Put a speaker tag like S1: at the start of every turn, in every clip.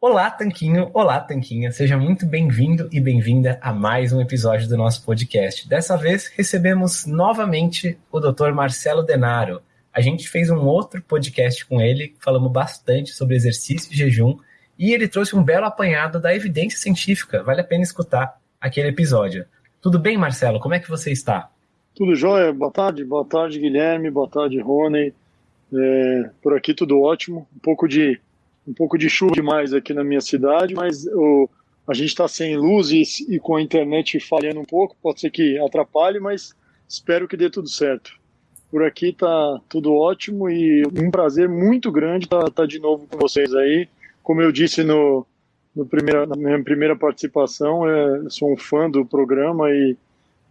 S1: Olá, Tanquinho! Olá, Tanquinha! Seja muito bem-vindo e bem-vinda a mais um episódio do nosso podcast. Dessa vez, recebemos novamente o Dr. Marcelo Denaro. A gente fez um outro podcast com ele, falamos bastante sobre exercício e jejum, e ele trouxe um belo apanhado da evidência científica. Vale a pena escutar aquele episódio. Tudo bem, Marcelo? Como é que você está?
S2: Tudo jóia? Boa tarde, boa tarde, Guilherme, boa tarde, Rony. É, por aqui tudo ótimo. Um pouco de um pouco de chuva demais aqui na minha cidade, mas o, a gente está sem luzes e com a internet falhando um pouco, pode ser que atrapalhe, mas espero que dê tudo certo. Por aqui tá tudo ótimo e um prazer muito grande estar tá, tá de novo com vocês aí. Como eu disse no, no primeira, na minha primeira participação, é, sou um fã do programa e,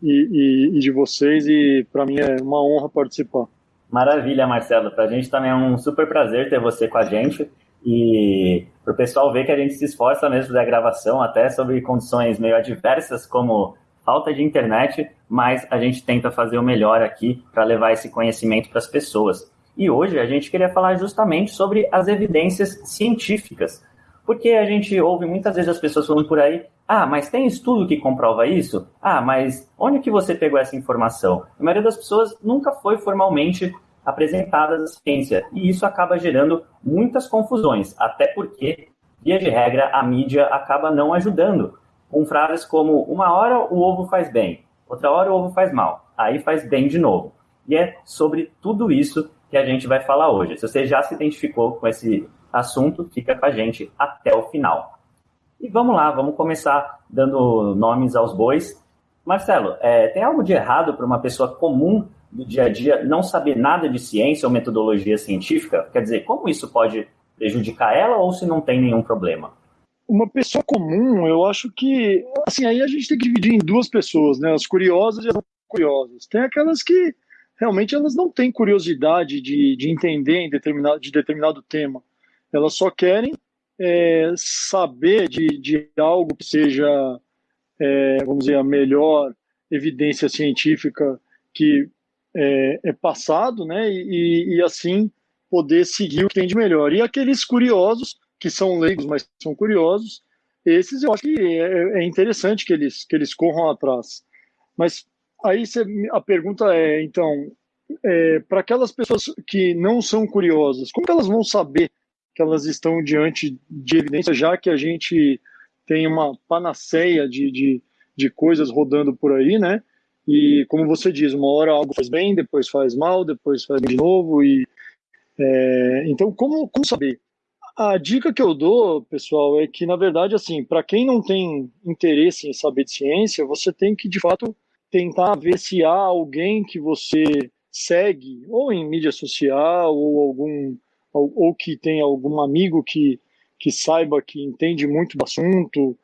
S2: e, e, e de vocês e para mim é uma honra participar.
S3: Maravilha, Marcelo. Para a gente também é um super prazer ter você com a gente. E para o pessoal ver que a gente se esforça mesmo da gravação, até sobre condições meio adversas, como falta de internet, mas a gente tenta fazer o melhor aqui para levar esse conhecimento para as pessoas. E hoje a gente queria falar justamente sobre as evidências científicas, porque a gente ouve muitas vezes as pessoas falando por aí, ah, mas tem estudo que comprova isso? Ah, mas onde que você pegou essa informação? A maioria das pessoas nunca foi formalmente apresentadas à ciência. E isso acaba gerando muitas confusões, até porque, via de regra, a mídia acaba não ajudando, com frases como uma hora o ovo faz bem, outra hora o ovo faz mal, aí faz bem de novo. E é sobre tudo isso que a gente vai falar hoje. Se você já se identificou com esse assunto, fica com a gente até o final. E vamos lá, vamos começar dando nomes aos bois. Marcelo, é, tem algo de errado para uma pessoa comum do dia a dia não saber nada de ciência ou metodologia científica? Quer dizer, como isso pode prejudicar ela ou se não tem nenhum problema?
S2: Uma pessoa comum, eu acho que. Assim, aí a gente tem que dividir em duas pessoas, né? As curiosas e as não curiosas. Tem aquelas que realmente elas não têm curiosidade de, de entender em determinado, de determinado tema. Elas só querem é, saber de, de algo que seja, é, vamos dizer, a melhor evidência científica que é, é passado, né? E, e, assim poder seguir o que tem de melhor. E aqueles curiosos, que são leigos, mas são curiosos, esses eu acho que é, é interessante que eles, que eles corram atrás. Mas aí a pergunta é, então, é, para aquelas pessoas que não são curiosas, como elas vão saber que elas estão diante de evidência, já que a gente tem uma panaceia de, de, de coisas rodando por aí, né? E como você diz, uma hora algo faz bem, depois faz mal, depois faz de novo. E, é, então, como, como saber? A dica que eu dou, pessoal, é que, na verdade, assim, para quem não tem interesse em saber de ciência, você tem que, de fato, tentar ver se há alguém que você segue, ou em mídia social, ou algum ou, ou que tem algum amigo que, que saiba, que entende muito do assunto,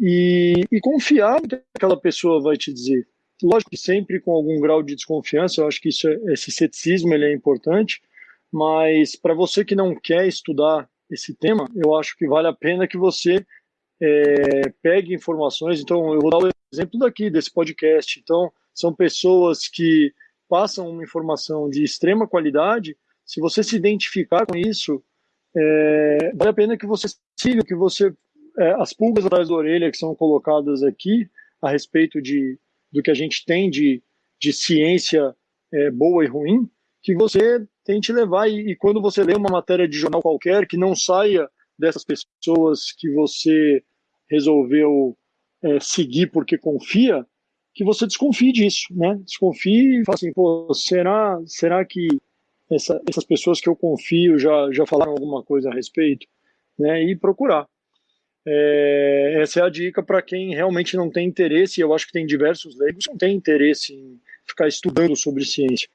S2: e, e confiar no que aquela pessoa vai te dizer. Lógico que sempre com algum grau de desconfiança, eu acho que isso, é, esse ceticismo ele é importante, mas para você que não quer estudar esse tema, eu acho que vale a pena que você é, pegue informações. Então, eu vou dar o exemplo daqui, desse podcast. Então, são pessoas que passam uma informação de extrema qualidade. Se você se identificar com isso, é, vale a pena que você siga, que você. É, as pulgas atrás da orelha que são colocadas aqui a respeito de do que a gente tem de, de ciência é, boa e ruim, que você tente levar. E, e, quando você lê uma matéria de jornal qualquer, que não saia dessas pessoas que você resolveu é, seguir porque confia, que você desconfie disso, né? Desconfie e fale assim, pô, será, será que essa, essas pessoas que eu confio já, já falaram alguma coisa a respeito? Né? E procurar. É, essa é a dica para quem realmente não tem interesse, e eu acho que tem diversos leigos que não têm interesse em ficar estudando sobre ciência.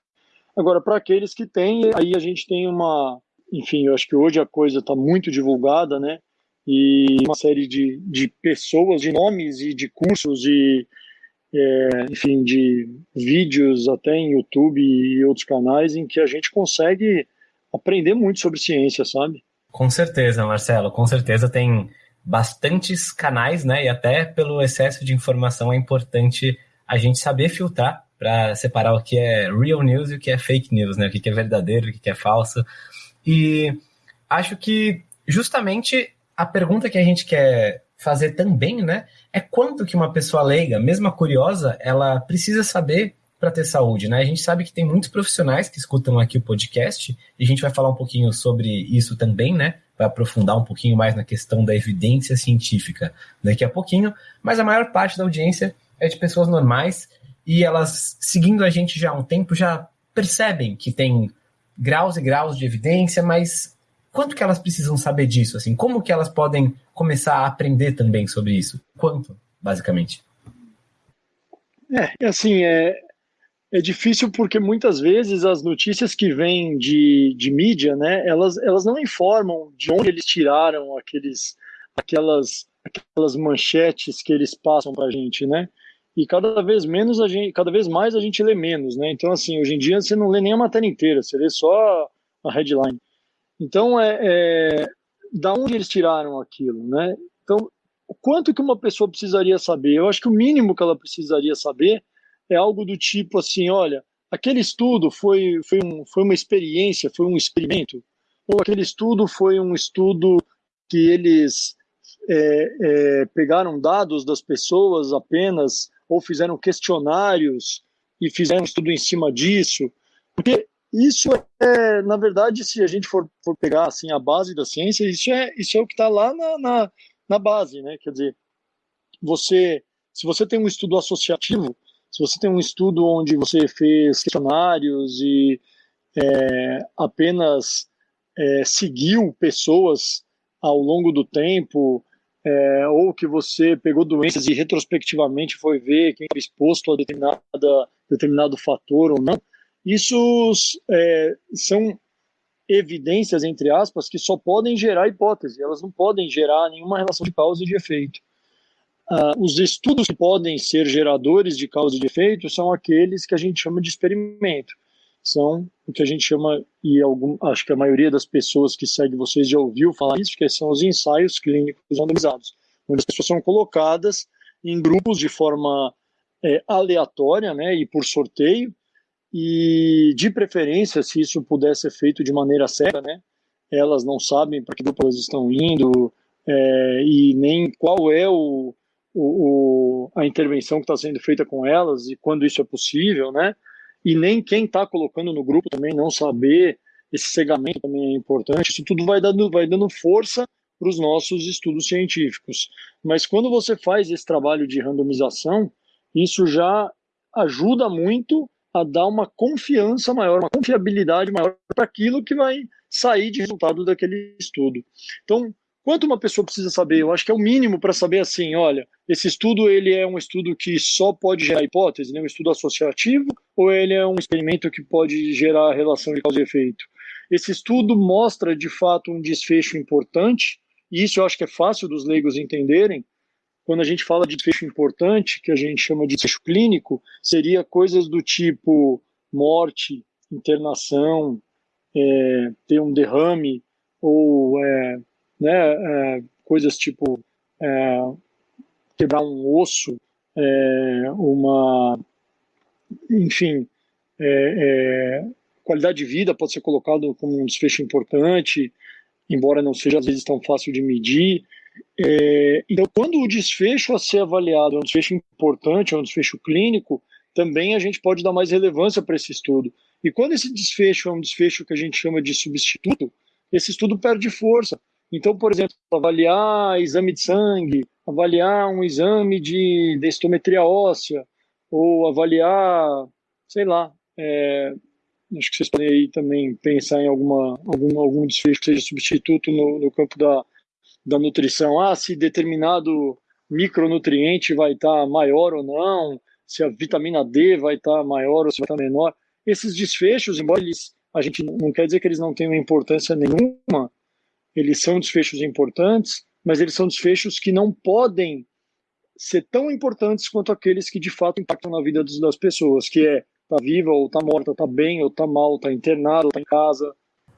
S2: Agora, para aqueles que têm, aí a gente tem uma. Enfim, eu acho que hoje a coisa está muito divulgada, né? E uma série de, de pessoas, de nomes e de cursos e, é, enfim, de vídeos até em YouTube e outros canais em que a gente consegue aprender muito sobre ciência, sabe?
S1: Com certeza, Marcelo, com certeza tem bastantes canais, né? E até pelo excesso de informação é importante a gente saber filtrar para separar o que é real news e o que é fake news, né? O que é verdadeiro, o que é falso. E acho que justamente a pergunta que a gente quer fazer também, né, é quanto que uma pessoa leiga, mesmo curiosa, ela precisa saber para ter saúde, né? A gente sabe que tem muitos profissionais que escutam aqui o podcast e a gente vai falar um pouquinho sobre isso também, né? Vai aprofundar um pouquinho mais na questão da evidência científica daqui a pouquinho, mas a maior parte da audiência é de pessoas normais e elas, seguindo a gente já há um tempo, já percebem que tem graus e graus de evidência, mas quanto que elas precisam saber disso? Assim, como que elas podem começar a aprender também sobre isso? Quanto, basicamente?
S2: É, assim, é, é difícil porque muitas vezes as notícias que vêm de, de mídia, né, elas, elas não informam de onde eles tiraram aqueles, aquelas, aquelas manchetes que eles passam para a gente, né? E cada vez menos a gente, cada vez mais a gente lê menos, né? Então assim, hoje em dia você não lê nem a matéria inteira, você lê só a headline. Então é, é da onde eles tiraram aquilo, né? Então, quanto que uma pessoa precisaria saber? Eu acho que o mínimo que ela precisaria saber é algo do tipo assim, olha, aquele estudo foi, foi, um, foi uma experiência, foi um experimento, ou aquele estudo foi um estudo que eles é, é, pegaram dados das pessoas apenas, ou fizeram questionários e fizeram um estudo em cima disso, porque isso é, na verdade, se a gente for, for pegar assim a base da ciência, isso é, isso é o que está lá na, na, na base, né? Quer dizer, você, se você tem um estudo associativo, se você tem um estudo onde você fez questionários e é, apenas é, seguiu pessoas ao longo do tempo, é, ou que você pegou doenças e retrospectivamente foi ver quem foi exposto a determinada, determinado fator ou não, isso é, são evidências, entre aspas, que só podem gerar hipótese, elas não podem gerar nenhuma relação de causa e de efeito. Uh, os estudos que podem ser geradores de causa e de efeito são aqueles que a gente chama de experimento. São o que a gente chama, e algum, acho que a maioria das pessoas que segue vocês já ouviu falar isso, que são os ensaios clínicos randomizados, onde as pessoas são colocadas em grupos de forma é, aleatória né, e por sorteio, e de preferência, se isso puder ser feito de maneira cega, né, elas não sabem para que grupo elas estão indo é, e nem qual é o, o, o, a intervenção que está sendo feita com elas e quando isso é possível, né? E nem quem está colocando no grupo também não saber, esse cegamento também é importante. Isso tudo vai dando, vai dando força para os nossos estudos científicos. Mas quando você faz esse trabalho de randomização, isso já ajuda muito a dar uma confiança maior, uma confiabilidade maior para aquilo que vai sair de resultado daquele estudo. Então, Quanto uma pessoa precisa saber? Eu acho que é o mínimo para saber assim, olha, esse estudo ele é um estudo que só pode gerar hipótese, né? um estudo associativo, ou ele é um experimento que pode gerar relação de causa e efeito? Esse estudo mostra de fato um desfecho importante, e isso eu acho que é fácil dos leigos entenderem. Quando a gente fala de desfecho importante, que a gente chama de desfecho clínico, seria coisas do tipo morte, internação, é, ter um derrame ou é, né, é, coisas tipo é, quebrar um osso, é, uma, enfim, é, é, qualidade de vida pode ser colocado como um desfecho importante, embora não seja às vezes tão fácil de medir. É, então, quando o desfecho a ser avaliado é um desfecho importante, é um desfecho clínico, também a gente pode dar mais relevância para esse estudo. E quando esse desfecho é um desfecho que a gente chama de substituto, esse estudo perde força, então, por exemplo, avaliar exame de sangue, avaliar um exame de densitometria óssea, ou avaliar, sei lá, é, acho que vocês podem aí também pensar em alguma, algum, algum desfecho que seja substituto no, no campo da, da nutrição. Ah, se determinado micronutriente vai estar maior ou não, se a vitamina D vai estar maior ou se vai estar menor. Esses desfechos, embora eles, a gente não quer dizer que eles não tenham importância nenhuma, eles são desfechos importantes, mas eles são desfechos que não podem ser tão importantes quanto aqueles que de fato impactam na vida das pessoas, que é tá viva ou tá morta, tá bem ou tá mal, tá internado ou tá em casa.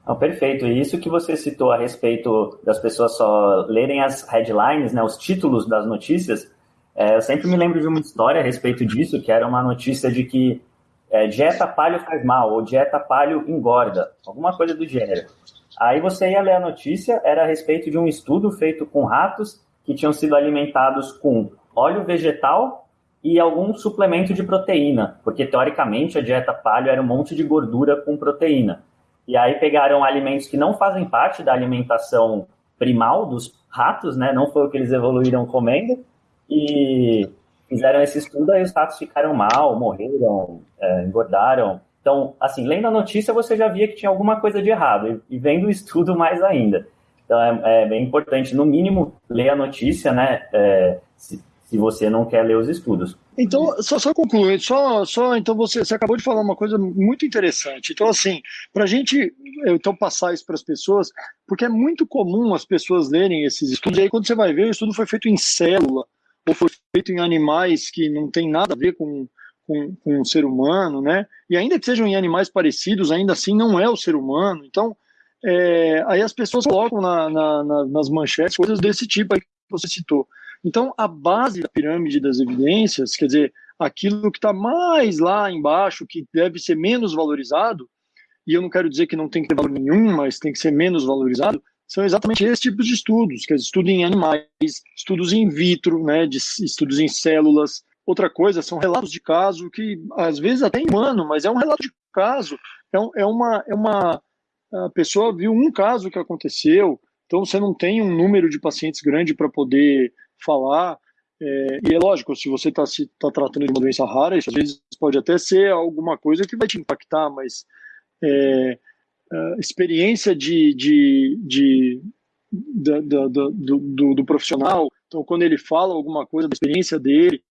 S3: Oh, perfeito. E isso que você citou a respeito das pessoas só lerem as headlines, né, os títulos das notícias, é, eu sempre me lembro de uma história a respeito disso, que era uma notícia de que é, dieta palho faz mal ou dieta palho engorda, alguma coisa do gênero. Aí você ia ler a notícia, era a respeito de um estudo feito com ratos que tinham sido alimentados com óleo vegetal e algum suplemento de proteína, porque teoricamente a dieta paleo era um monte de gordura com proteína. E aí pegaram alimentos que não fazem parte da alimentação primal dos ratos, né? Não foi o que eles evoluíram comendo e fizeram esse estudo aí os ratos ficaram mal, morreram, é, engordaram. Então, assim, lendo a notícia você já via que tinha alguma coisa de errado e, vendo o estudo mais ainda. Então é, é, bem importante, no mínimo, ler a notícia, né? É, se, se você não quer ler os estudos.
S2: Então, só, só concluindo, só, só então você, você acabou de falar uma coisa muito interessante. Então, assim, para a gente então passar isso para as pessoas, porque é muito comum as pessoas lerem esses estudos, e aí quando você vai ver, o estudo foi feito em célula, ou foi feito em animais que não tem nada a ver com, com, com o ser humano, né? E ainda que sejam em animais parecidos, ainda assim não é o ser humano. Então, é, aí as pessoas colocam na, na, na, nas manchetes coisas desse tipo aí que você citou. Então, a base da pirâmide das evidências, quer dizer, aquilo que está mais lá embaixo, que deve ser menos valorizado, e eu não quero dizer que não tem que ter valor nenhum, mas tem que ser menos valorizado, são exatamente esses tipos de estudos, que é estudo em animais, estudos in vitro, né, de estudos em células. Outra coisa são relatos de caso que às vezes até em humano, mas é um relato de caso, é, um, é uma é uma a pessoa viu um caso que aconteceu, então você não tem um número de pacientes grande para poder falar. É, e é lógico, se você está tá tratando de uma doença rara, isso às vezes pode até ser alguma coisa que vai te impactar, mas é, experiência de, de, de do, do, do, profissional, então quando ele fala alguma coisa da experiência dele,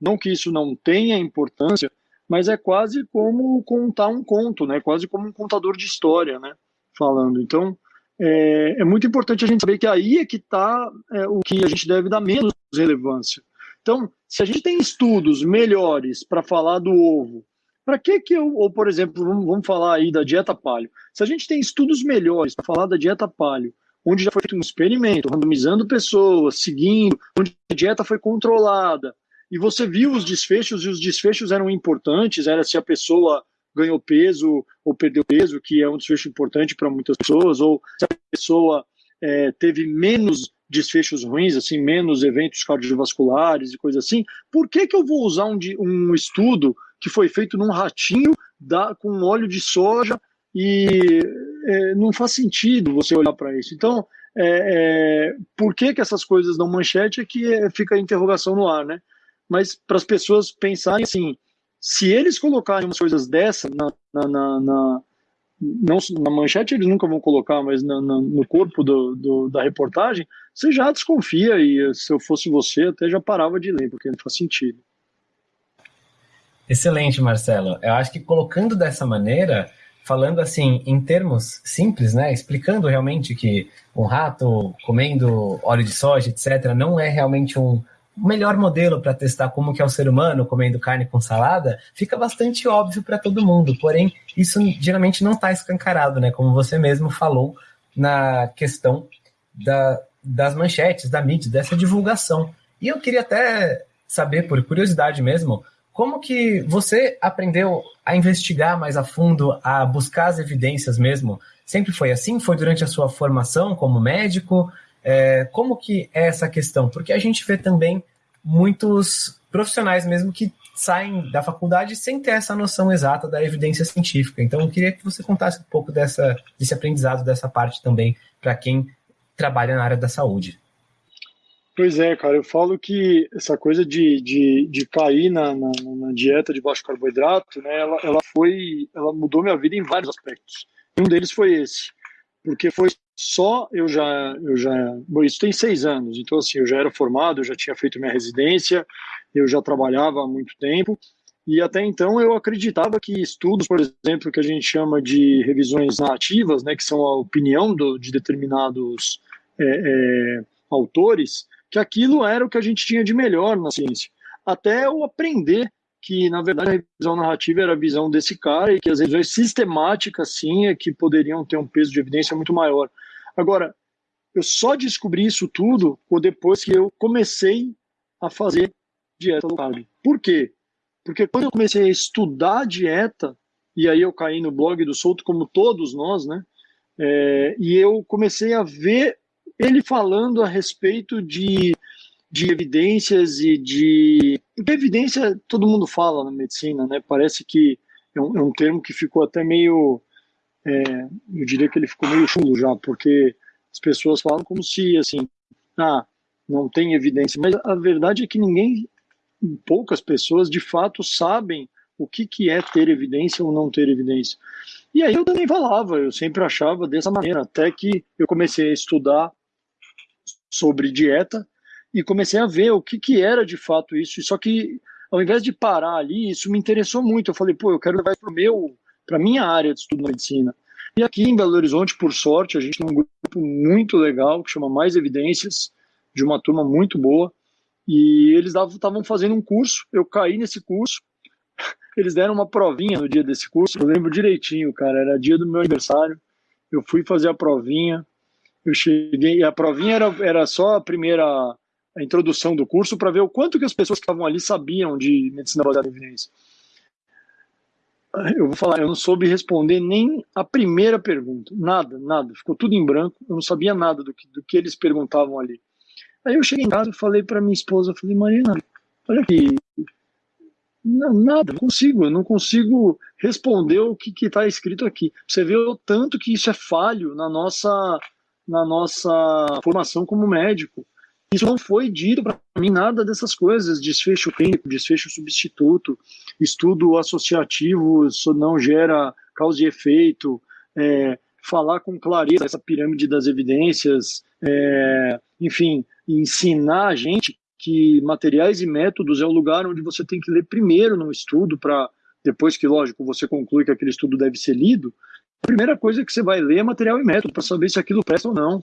S2: não que isso não tenha importância, mas é quase como contar um conto, né? Quase como um contador de história, né? Falando. Então, é, é, muito importante a gente saber que aí é que está é, o que a gente deve dar menos relevância. Então, se a gente tem estudos melhores para falar do ovo, para que que eu, ou por exemplo, vamos, vamos falar aí da dieta paleo. Se a gente tem estudos melhores para falar da dieta paleo, onde já foi feito um experimento, randomizando pessoas, seguindo, onde a dieta foi controlada, e você viu os desfechos, e os desfechos eram importantes, era se a pessoa ganhou peso ou perdeu peso, que é um desfecho importante para muitas pessoas, ou se a pessoa é, teve menos desfechos ruins, assim, menos eventos cardiovasculares e coisas assim, por que, que eu vou usar um, um estudo que foi feito num ratinho da, com óleo de soja e é, não faz sentido você olhar para isso. Então, é, é, por que, que essas coisas dão manchete é que é, fica a interrogação no ar, né? Mas para as pessoas pensarem assim, se eles colocarem umas coisas dessa na, na, na, na não na manchete eles nunca vão colocar, mas na, na, no corpo do, do, da reportagem, você já desconfia e se eu fosse você até já parava de ler, porque não faz sentido.
S1: Excelente, Marcelo. Eu acho que colocando dessa maneira, falando assim em termos simples, né, explicando realmente que um rato comendo óleo de soja, etc, não é realmente um melhor modelo para testar como que é o ser humano comendo carne com salada, fica bastante óbvio para todo mundo. Porém, isso geralmente não está escancarado, né? Como você mesmo falou na questão da, das manchetes, da mídia, dessa divulgação. E eu queria até saber, por curiosidade mesmo, como que você aprendeu a investigar mais a fundo, a buscar as evidências mesmo? Sempre foi assim? Foi durante a sua formação como médico? É, como que é essa questão? Porque a gente vê também muitos profissionais mesmo que saem da faculdade sem ter essa noção exata da evidência científica. Então, eu queria que você contasse um pouco dessa, desse aprendizado, dessa parte também, para quem trabalha na área da saúde.
S2: Pois é, cara, eu falo que essa coisa de, de, de cair na, na, na, dieta de baixo carboidrato, né, ela, ela foi, ela mudou minha vida em vários aspectos. Um deles foi esse, porque foi só eu já, eu já, bom, isso tem seis anos, então assim, eu já era formado, eu já tinha feito minha residência, eu já trabalhava há muito tempo, e até então eu acreditava que estudos, por exemplo, que a gente chama de revisões narrativas, né, que são a opinião do, de determinados é, é, autores, que aquilo era o que a gente tinha de melhor na ciência. Até eu aprender que, na verdade, a revisão narrativa era a visão desse cara e que as revisões sistemáticas, sim, é que poderiam ter um peso de evidência muito maior. Agora, eu só descobri isso tudo depois que eu comecei a fazer dieta low carb. Por quê? Porque quando eu comecei a estudar dieta, e aí eu caí no blog do Souto, como todos nós, né? É, e eu comecei a ver ele falando a respeito de, de evidências e de. Porque evidência todo mundo fala na medicina, né? Parece que é um, é um termo que ficou até meio. É, eu diria que ele ficou meio chulo já, porque as pessoas falam como se, assim, ah, não tem evidência. Mas a verdade é que ninguém, poucas pessoas, de fato sabem o que, que é ter evidência ou não ter evidência. E aí eu também falava, eu sempre achava dessa maneira, até que eu comecei a estudar sobre dieta e comecei a ver o que, que era de fato isso. Só que ao invés de parar ali, isso me interessou muito. Eu falei, pô, eu quero levar para meu, para minha área de estudo de medicina. E aqui em Belo Horizonte, por sorte, a gente tem um grupo muito legal que chama Mais Evidências, de uma turma muito boa. E eles estavam fazendo um curso, eu caí nesse curso, eles deram uma provinha no dia desse curso, eu lembro direitinho, cara, era dia do meu aniversário. Eu fui fazer a provinha, eu cheguei, a provinha era, era só a primeira a introdução do curso para ver o quanto que as pessoas que estavam ali sabiam de medicina baseada em evidência. Eu vou falar, eu não soube responder nem a primeira pergunta, nada, nada, ficou tudo em branco, eu não sabia nada do que, do que eles perguntavam ali. Aí eu cheguei em casa e falei para minha esposa, falei, Marina, olha aqui, não, nada, não consigo, eu não consigo responder o que está escrito aqui. Você vê o tanto que isso é falho na nossa, na nossa formação como médico. Isso não foi dito para mim nada dessas coisas, desfecho clínico, desfecho substituto, estudo associativo isso não gera causa e efeito, é, falar com clareza essa pirâmide das evidências, é, enfim, ensinar a gente que materiais e métodos é o lugar onde você tem que ler primeiro no estudo, para depois que, lógico, você conclui que aquele estudo deve ser lido, a primeira coisa que você vai ler é material e método, para saber se aquilo presta ou não.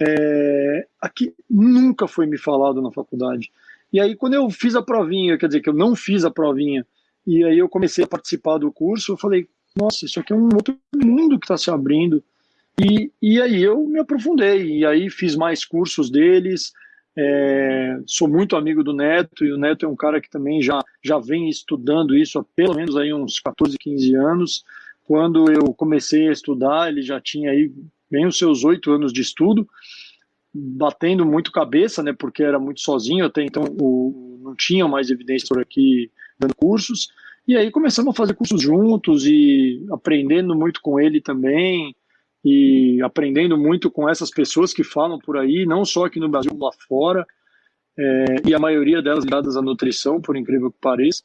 S2: É, aqui nunca foi me falado na faculdade. E aí, quando eu fiz a provinha, quer dizer, que eu não fiz a provinha, e aí eu comecei a participar do curso, eu falei, nossa, isso aqui é um outro mundo que está se abrindo. E, e aí eu me aprofundei, e aí fiz mais cursos deles, é, sou muito amigo do Neto e o Neto é um cara que também já, já vem estudando isso há pelo menos aí uns 14, 15 anos. Quando eu comecei a estudar, ele já tinha aí bem os seus oito anos de estudo, batendo muito cabeça, né, porque era muito sozinho, até então o, não tinha mais evidências por aqui dando cursos. E aí começamos a fazer cursos juntos e aprendendo muito com ele também e aprendendo muito com essas pessoas que falam por aí, não só aqui no Brasil, lá fora, é, e a maioria delas ligadas à nutrição, por incrível que pareça.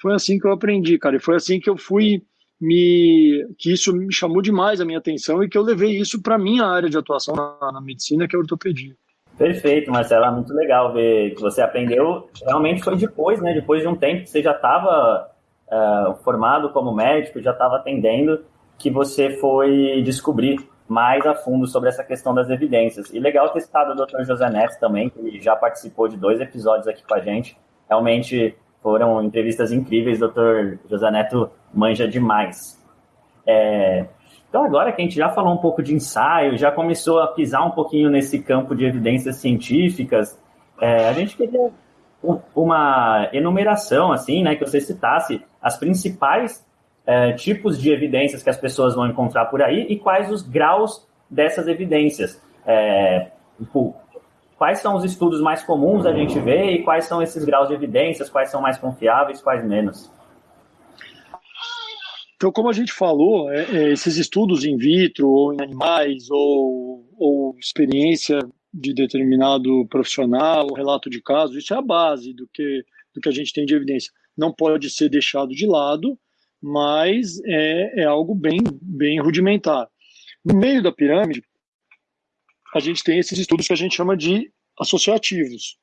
S2: Foi assim que eu aprendi, cara, e foi assim que eu fui me que isso me chamou demais a minha atenção e que eu levei isso para minha área de atuação na, na, medicina, que é a ortopedia.
S3: Perfeito, Marcelo, é muito legal ver que você aprendeu. Realmente foi depois, né? Depois de um tempo que você já estava uh, é, formado como médico, já estava atendendo que você foi descobrir mais a fundo sobre essa questão das evidências. E legal ter citado o Dr. José Neto também, que já participou de dois episódios aqui com a gente. Realmente foram entrevistas incríveis, Dr. José Neto manja demais. É... Então, agora que a gente já falou um pouco de ensaio, já começou a pisar um pouquinho nesse campo de evidências científicas, é, a gente queria uma enumeração, assim, né, que você citasse as principais é, tipos de evidências que as pessoas vão encontrar por aí e quais os graus dessas evidências. É, tipo, quais são os estudos mais comuns a gente ver e quais são esses graus de evidências, quais são mais confiáveis, quais menos.
S2: Então, como a gente falou, é, é, esses estudos in vitro ou em animais ou, ou experiência de determinado profissional, relato de caso, isso é a base do que, do que a gente tem de evidência. Não pode ser deixado de lado, mas é, é algo bem, bem rudimentar. No meio da pirâmide, a gente tem esses estudos que a gente chama de associativos.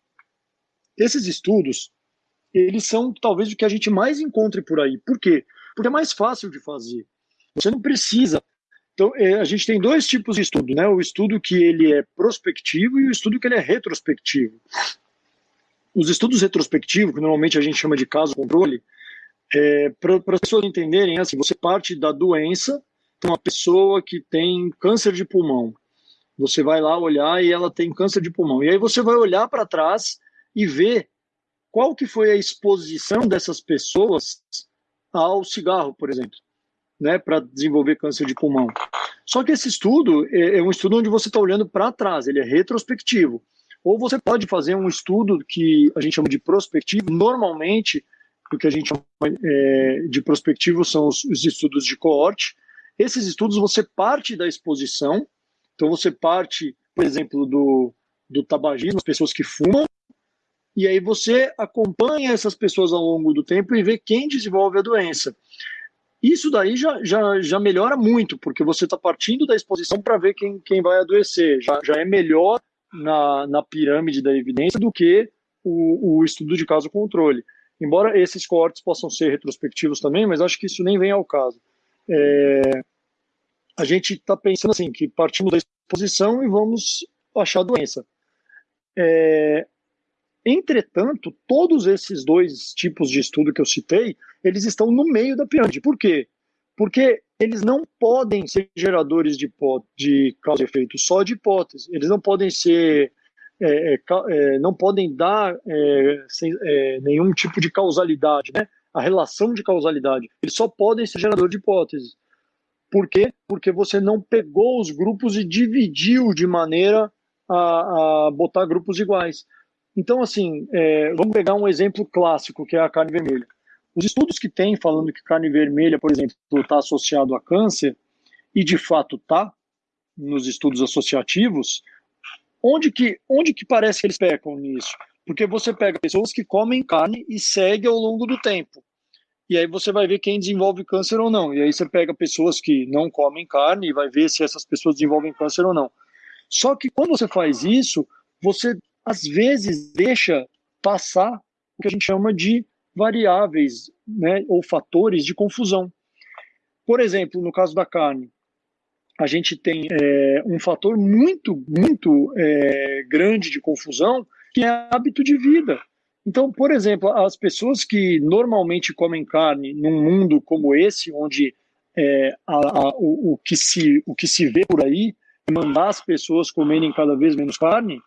S2: Esses estudos, eles são talvez o que a gente mais encontre por aí. Por quê? Porque é mais fácil de fazer. Você não precisa. Então, é, a gente tem dois tipos de estudo, né? O estudo que ele é prospectivo e o estudo que ele é retrospectivo. Os estudos retrospectivos, que normalmente a gente chama de caso controle, é, para as pessoas entenderem, assim, você parte da doença, então uma pessoa que tem câncer de pulmão, você vai lá olhar e ela tem câncer de pulmão, e aí você vai olhar para trás e ver qual que foi a exposição dessas pessoas ao cigarro, por exemplo. né, para desenvolver câncer de pulmão. Só que esse estudo é, é um estudo onde você está olhando para trás, ele é retrospectivo. Ou você pode fazer um estudo que a gente chama de prospectivo. Normalmente, o que a gente chama é, de prospectivo são os, os estudos de coorte. Esses estudos você parte da exposição, então você parte, por exemplo, do, do tabagismo, as pessoas que fumam, e aí você acompanha essas pessoas ao longo do tempo e vê quem desenvolve a doença. Isso daí já, já, já melhora muito, porque você está partindo da exposição para ver quem, quem vai adoecer. Já, já é melhor na, na pirâmide da evidência do que o, o estudo de caso controle. Embora esses cortes possam ser retrospectivos também, mas acho que isso nem vem ao caso. É, a gente está pensando assim, que partimos da exposição e vamos achar a doença. É, entretanto, todos esses dois tipos de estudo que eu citei, eles estão no meio da pirâmide. Por quê? Porque eles não podem ser geradores de, de causa e efeito, só de hipótese. Eles não podem ser, é, é, é não podem dar é, sem, é, nenhum tipo de causalidade, né? A relação de causalidade. Eles só podem ser gerador de hipóteses. Por quê? Porque você não pegou os grupos e dividiu de maneira a, a botar grupos iguais. Então, assim, é, vamos pegar um exemplo clássico, que é a carne vermelha. Os estudos que tem falando que carne vermelha, por exemplo, está associado a câncer, e de fato está, nos estudos associativos, onde que, onde que parece que eles pecam nisso? Porque você pega pessoas que comem carne e segue ao longo do tempo. E aí você vai ver quem desenvolve câncer ou não. E aí você pega pessoas que não comem carne e vai ver se essas pessoas desenvolvem câncer ou não. Só que quando você faz isso, você às vezes deixa passar o que a gente chama de variáveis né, ou fatores de confusão. Por exemplo, no caso da carne, a gente tem é, um fator muito, muito é, grande de confusão, que é hábito de vida. Então, por exemplo, as pessoas que normalmente comem carne num mundo como esse, onde é, a, a, o, o, que se, o que se vê por aí mandar as pessoas comerem cada vez menos carne,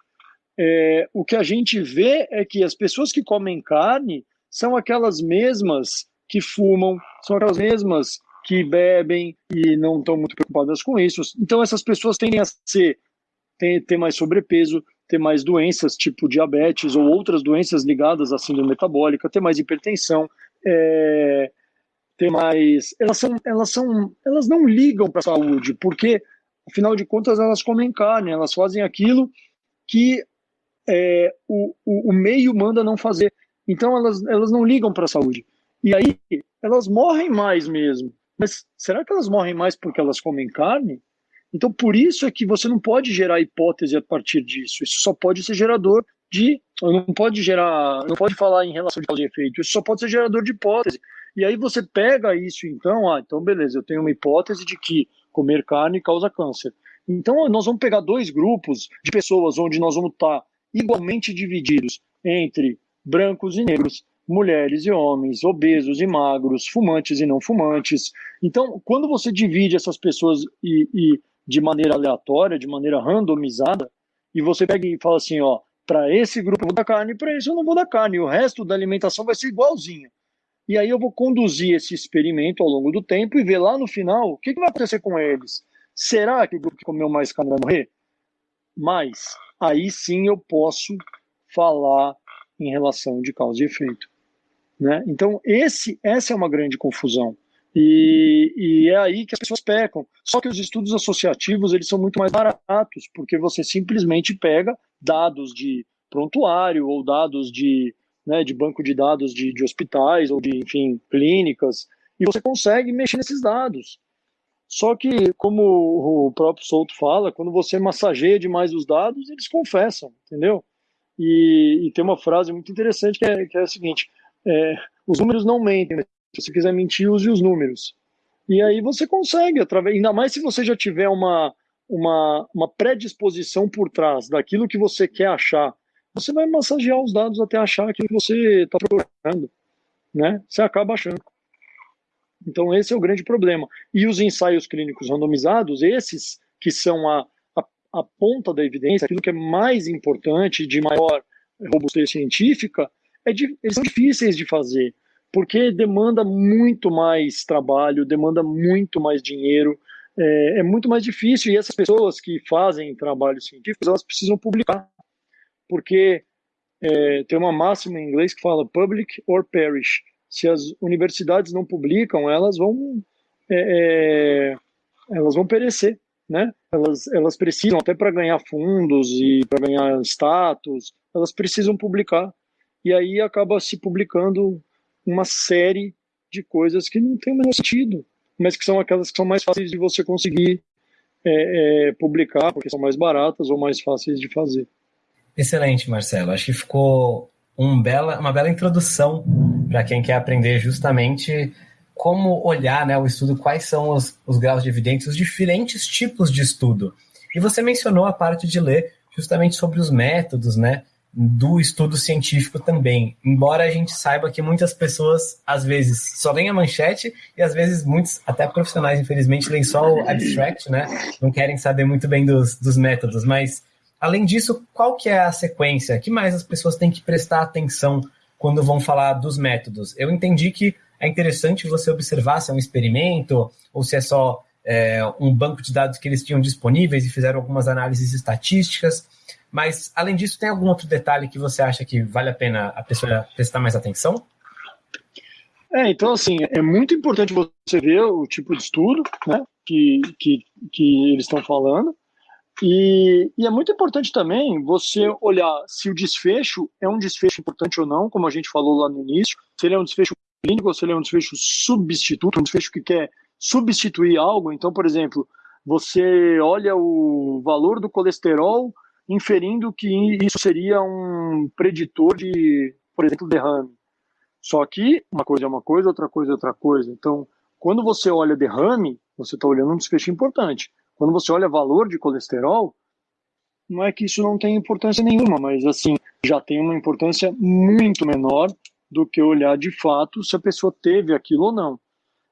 S2: é, o que a gente vê é que as pessoas que comem carne são aquelas mesmas que fumam, são aquelas mesmas que bebem e não estão muito preocupadas com isso. Então essas pessoas tendem a ser ter, ter mais sobrepeso, ter mais doenças tipo diabetes ou outras doenças ligadas à síndrome metabólica, ter mais hipertensão, é, ter mais, elas são, elas são, elas não ligam para a saúde, porque afinal de contas elas comem carne, elas fazem aquilo que é, o, o, o, meio manda não fazer. Então elas, elas não ligam para a saúde. E aí elas morrem mais mesmo. Mas será que elas morrem mais porque elas comem carne? Então por isso é que você não pode gerar hipótese a partir disso. Isso só pode ser gerador de. Não pode gerar. Não pode falar em relação de causa e efeito. Isso só pode ser gerador de hipótese. E aí você pega isso, então, ah, então beleza, eu tenho uma hipótese de que comer carne causa câncer. Então nós vamos pegar dois grupos de pessoas onde nós vamos estar tá igualmente divididos entre brancos e negros, mulheres e homens, obesos e magros, fumantes e não fumantes. Então, quando você divide essas pessoas e, e de maneira aleatória, de maneira randomizada, e você pega e fala assim, ó, para esse grupo eu vou dar carne, para esse eu não vou dar carne, o resto da alimentação vai ser igualzinho. E aí eu vou conduzir esse experimento ao longo do tempo e ver lá no final o que, que vai acontecer com eles. Será que o grupo que comeu mais carne vai morrer? Mais aí sim eu posso falar em relação de causa e efeito. Né? Então, esse, essa é uma grande confusão. E, e, é aí que as pessoas pecam. Só que os estudos associativos eles são muito mais baratos, porque você simplesmente pega dados de prontuário ou dados de, né, de banco de dados de, de hospitais ou de, enfim, clínicas, e você consegue mexer nesses dados. Só que, como o próprio Souto fala, quando você massageia demais os dados, eles confessam, entendeu? E, e tem uma frase muito interessante que é, que é a seguinte: é, os números não mentem, né? se você quiser mentir, use os números. E aí você consegue, através, ainda mais se você já tiver uma, uma, uma predisposição por trás daquilo que você quer achar, você vai massagear os dados até achar aquilo que você está procurando, né? Você acaba achando. Então, esse é o grande problema. E os ensaios clínicos randomizados, esses que são a, a, a ponta da evidência, aquilo que é mais importante, de maior robustez científica, é de, eles são difíceis de fazer. porque demanda muito mais trabalho, demanda muito mais dinheiro, é, é, muito mais difícil. E essas pessoas que fazem trabalhos científicos, elas precisam publicar, porque é, tem uma máxima em inglês que fala public or perish. Se as universidades não publicam, elas vão é, é elas vão perecer, né? Elas, elas precisam até para ganhar fundos e para ganhar status, elas precisam publicar. E aí acaba se publicando uma série de coisas que não tem o menor sentido, mas que são aquelas que são mais fáceis de você conseguir é, é, publicar, porque são mais baratas ou mais fáceis de fazer.
S1: Excelente, Marcelo. Acho que ficou um bela, uma bela introdução para quem quer aprender justamente como olhar né, o estudo, quais são os, os graus de evidência, os diferentes tipos de estudo. E você mencionou a parte de ler justamente sobre os métodos, né? do estudo científico também. Embora a gente saiba que muitas pessoas, às vezes, só leem a manchete e às vezes muitos, até profissionais, infelizmente, leem só o abstract, né? Não querem saber muito bem dos, dos métodos. Mas, além disso, qual que é a sequência? que mais as pessoas têm que prestar atenção quando vão falar dos métodos? Eu entendi que é interessante você observar se é um experimento ou se é só é, um banco de dados que eles tinham disponíveis e fizeram algumas análises estatísticas. Mas, além disso, tem algum outro detalhe que você acha que vale a pena a pessoa prestar mais atenção?
S2: É, então, assim, é muito importante você ver o tipo de estudo né, que, que, que eles estão falando. E, e, é muito importante também você olhar se o desfecho é um desfecho importante ou não, como a gente falou lá no início, se ele é um desfecho clínico ou se ele é um desfecho substituto, um desfecho que quer substituir algo. Então, por exemplo, você olha o valor do colesterol inferindo que isso seria um preditor de, por exemplo, derrame. Só que uma coisa é uma coisa, outra coisa é outra coisa. Então, quando você olha derrame, você está olhando um desfecho importante. Quando você olha valor de colesterol, não é que isso não tem importância nenhuma, mas assim, já tem uma importância muito menor do que olhar de fato se a pessoa teve aquilo ou não.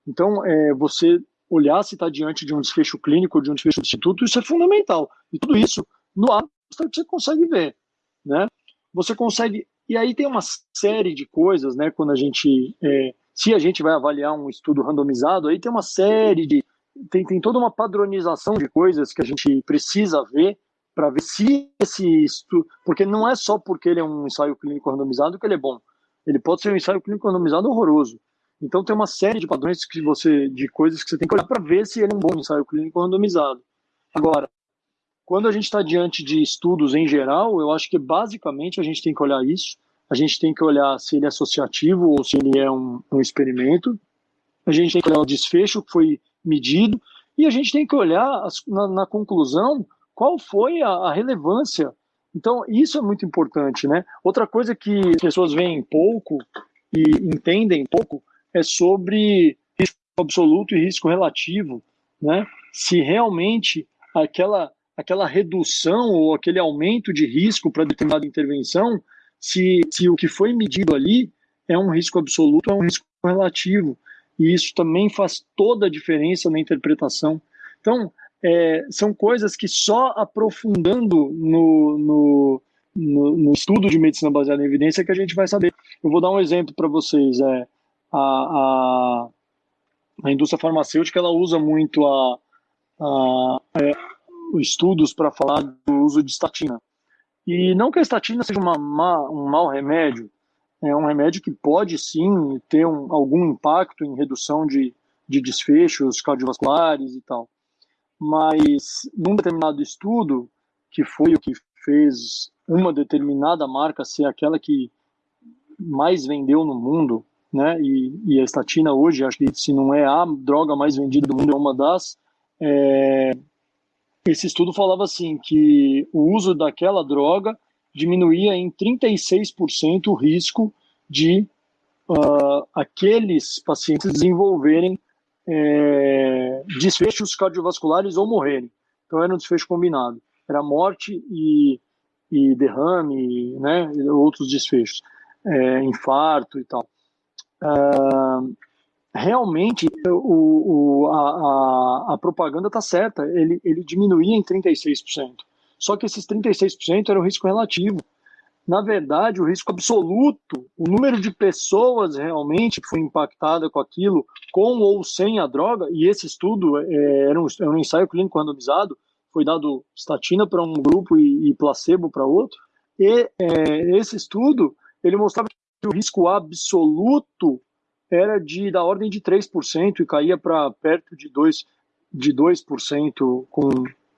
S2: Então, é, você olhar se está diante de um desfecho clínico de um desfecho de instituto, isso é fundamental. E tudo isso no ato você consegue ver, né? Você consegue e aí tem uma série de coisas, né? Quando a gente, é, se a gente vai avaliar um estudo randomizado, aí tem uma série de tem, tem toda uma padronização de coisas que a gente precisa ver para ver se esse estudo, porque não é só porque ele é um ensaio clínico randomizado que ele é bom. Ele pode ser um ensaio clínico randomizado horroroso. Então tem uma série de padrões que você, de coisas que você tem que olhar para ver se ele é um bom ensaio clínico randomizado. Agora, quando a gente está diante de estudos em geral, eu acho que basicamente a gente tem que olhar isso. A gente tem que olhar se ele é associativo ou se ele é um, um experimento. A gente tem que olhar o desfecho que foi medido. E a gente tem que olhar as, na, na, conclusão qual foi a, a relevância. Então, isso é muito importante, né? Outra coisa que as pessoas veem pouco e entendem pouco é sobre risco absoluto e risco relativo, né? Se realmente aquela aquela redução ou aquele aumento de risco para determinada intervenção, se, se o que foi medido ali é um risco absoluto, é um risco relativo. E isso também faz toda a diferença na interpretação. Então, é, são coisas que só aprofundando no, no, no, no, estudo de medicina baseada em evidência que a gente vai saber. Eu vou dar um exemplo para vocês. É, a, a, a indústria farmacêutica ela usa muito a, a, é, estudos para falar do uso de estatina. E não que a estatina seja uma um mau remédio, é um remédio que pode sim ter um, algum impacto em redução de, de desfechos cardiovasculares e tal. Mas num determinado estudo, que foi o que fez uma determinada marca ser aquela que mais vendeu no mundo, né? E, e a estatina hoje, acho que se não é a droga mais vendida do mundo, é uma das. É, esse estudo falava assim que o uso daquela droga diminuía em 36% o risco de uh, aqueles pacientes desenvolverem é, desfechos cardiovasculares ou morrerem. Então era um desfecho combinado. Era morte e, e derrame, né, outros desfechos, é, infarto e tal. Uh, realmente o, o, a, a, a propaganda está certa, ele, ele diminuía em 36%. Só que esses 36% era o risco relativo. na verdade, o risco absoluto, o número de pessoas realmente que foi impactada com aquilo, com ou sem a droga, e esse estudo é, era, um, era um ensaio clínico randomizado, foi dado statina para um grupo e, e placebo para outro, e é, esse estudo, ele mostrava que o risco absoluto era de da ordem de 3% e caía para perto de 2%, de 2% com,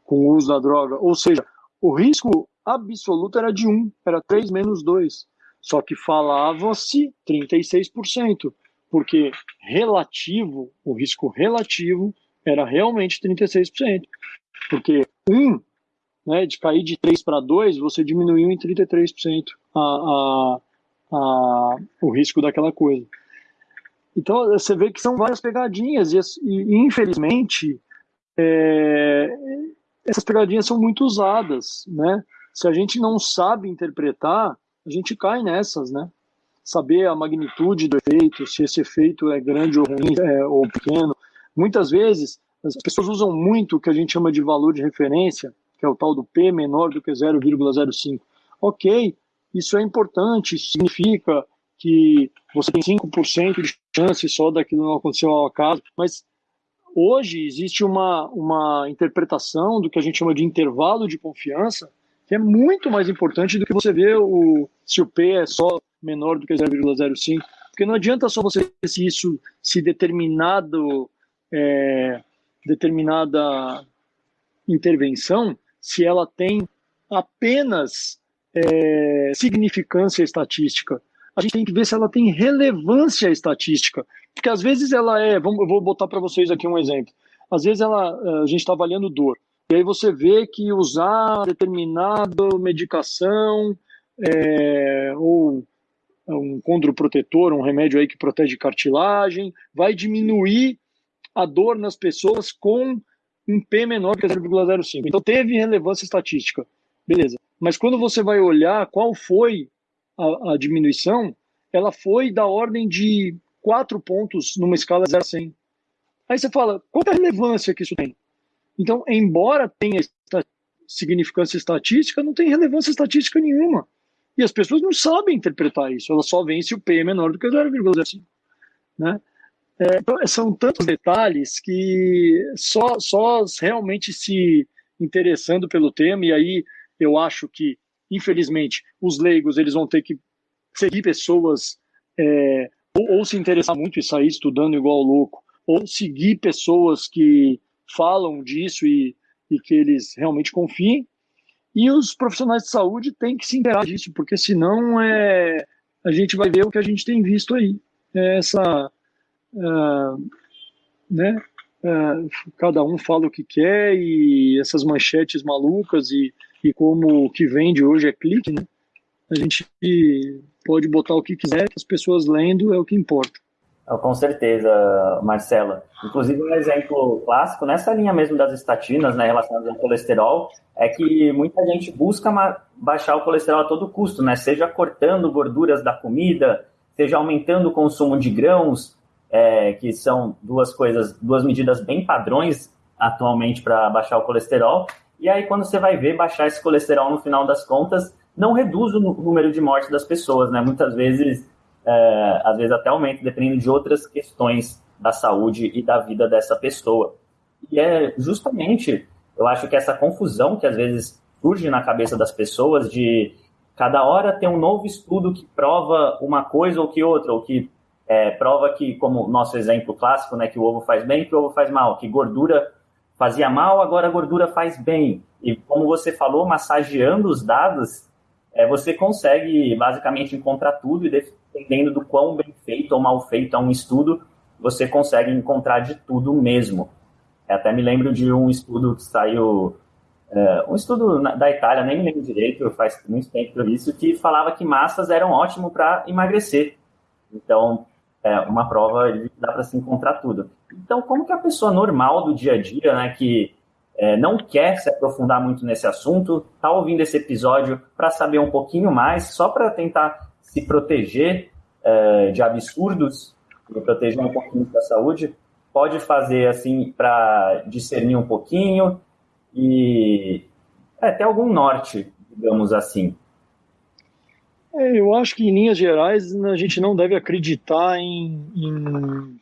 S2: com o uso da droga. Ou seja, o risco absoluto era de 1, era 3 menos 2. Só que falava-se 36%, porque relativo, o risco relativo era realmente 36%. Porque 1, né, de cair de 3 para 2, você diminuiu em 33% a, a, a, o risco daquela coisa. Então você vê que são várias pegadinhas e, e infelizmente é, essas pegadinhas são muito usadas, né? Se a gente não sabe interpretar, a gente cai nessas, né? Saber a magnitude do efeito, se esse efeito é grande ou ruim é, ou pequeno. Muitas vezes as pessoas usam muito o que a gente chama de valor de referência, que é o tal do P menor do que 0,05. Ok, isso é importante, significa que você tem 5% de chance só daquilo não acontecer ao acaso, mas hoje existe uma, uma interpretação do que a gente chama de intervalo de confiança, que é muito mais importante do que você ver o, se o P é só menor do que 0,05, porque não adianta só você ver se isso, se determinado, é, determinada intervenção, se ela tem apenas é, significância estatística. A gente tem que ver se ela tem relevância estatística, porque às vezes ela é, vamos, eu vou botar para vocês aqui um exemplo. Às vezes ela, a gente está avaliando dor, e aí você vê que usar determinada medicação é, ou um condroprotetor, um remédio aí que protege cartilagem, vai diminuir a dor nas pessoas com um P menor que 0,05. Então teve relevância estatística. Beleza. Mas quando você vai olhar qual foi a, a diminuição, ela foi da ordem de 4 pontos numa escala 0 a 100. Aí você fala, qual é a relevância que isso tem? Então, embora tenha significância estatística, não tem relevância estatística nenhuma. E as pessoas não sabem interpretar isso, elas só veem se o P é menor do que 0,05. Né? É, então, são tantos detalhes que só, só realmente se interessando pelo tema, e aí eu acho que, infelizmente, os leigos eles vão ter que seguir pessoas é, ou, ou se interessar muito e sair estudando igual louco, ou seguir pessoas que falam disso e, e que eles realmente confiem. E os profissionais de saúde têm que se inteirar disso, porque senão é, a gente vai ver o que a gente tem visto aí. É essa. Uh, né? Uh, cada um fala o que quer e essas manchetes malucas e, e como o que vende hoje é clique, né? A gente pode botar o que quiser, que as pessoas lendo é o que importa.
S3: Com certeza, Marcela. Inclusive, um exemplo clássico, nessa linha mesmo das estatinas, né, relacionadas ao colesterol, é que muita gente busca baixar o colesterol a todo custo, né? Seja cortando gorduras da comida, seja aumentando o consumo de grãos, é, que são duas coisas, duas medidas bem padrões atualmente para baixar o colesterol. E aí, quando você vai ver baixar esse colesterol no final das contas, não reduz o número de mortes das pessoas, né? Muitas vezes é, às vezes até aumenta, dependendo de outras questões da saúde e da vida dessa pessoa. E é justamente, eu acho que essa confusão que às vezes surge na cabeça das pessoas de cada hora tem um novo estudo que prova uma coisa ou que outra, ou que é, prova que, como nosso exemplo clássico, né, que o ovo faz bem, que o ovo faz mal, que gordura fazia mal, agora a gordura faz bem. E como você falou, massageando os dados, é, você consegue basicamente encontrar tudo e dependendo do quão bem feito ou mal feito é um estudo, você consegue encontrar de tudo mesmo. Eu até me lembro de um estudo que saiu, é, um estudo da Itália, nem me lembro direito, faz muito tempo isso, que falava que massas eram ótimo para emagrecer. Então, é uma prova dá para se encontrar tudo. Então, como que a pessoa normal do dia a dia, né, que é, não quer se aprofundar muito nesse assunto, está ouvindo esse episódio para saber um pouquinho mais, só para tentar se proteger é, de absurdos e proteger um pouquinho da saúde, pode fazer assim para discernir um pouquinho e é, ter algum norte, digamos assim.
S2: É, eu acho que, em linhas gerais, a gente não deve acreditar em, em,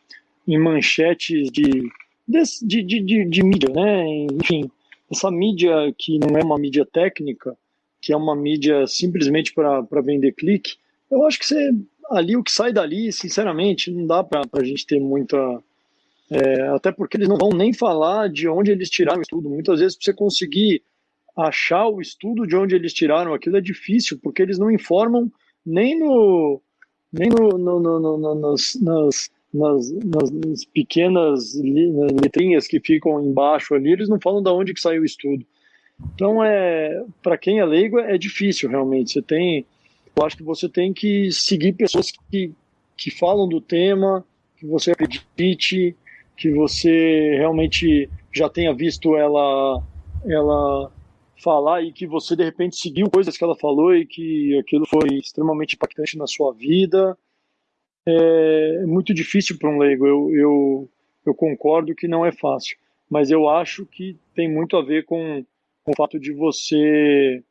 S2: em manchetes de, de, de, de, de mídia, né? Enfim, essa mídia que não é uma mídia técnica, que é uma mídia simplesmente para vender clique, eu acho que você, ali o que sai dali, sinceramente, não dá para a gente ter muita. É, até porque eles não vão nem falar de onde eles tiraram o estudo. Muitas vezes, para você conseguir achar o estudo de onde eles tiraram aquilo é difícil, porque eles não informam nem no nem no, no, no, no nas, nas, nas, nas, pequenas letrinhas que ficam embaixo ali, eles não falam de onde que saiu o estudo. Então, é, para quem é leigo, é difícil realmente. Você tem, eu acho que você tem que seguir pessoas que, que falam do tema, que você acredite, que você realmente já tenha visto ela, ela falar e que você de repente seguiu coisas que ela falou e que aquilo foi extremamente impactante na sua vida. É muito difícil para um leigo. Eu, eu, eu concordo que não é fácil, mas eu acho que tem muito a ver com, com o fato de você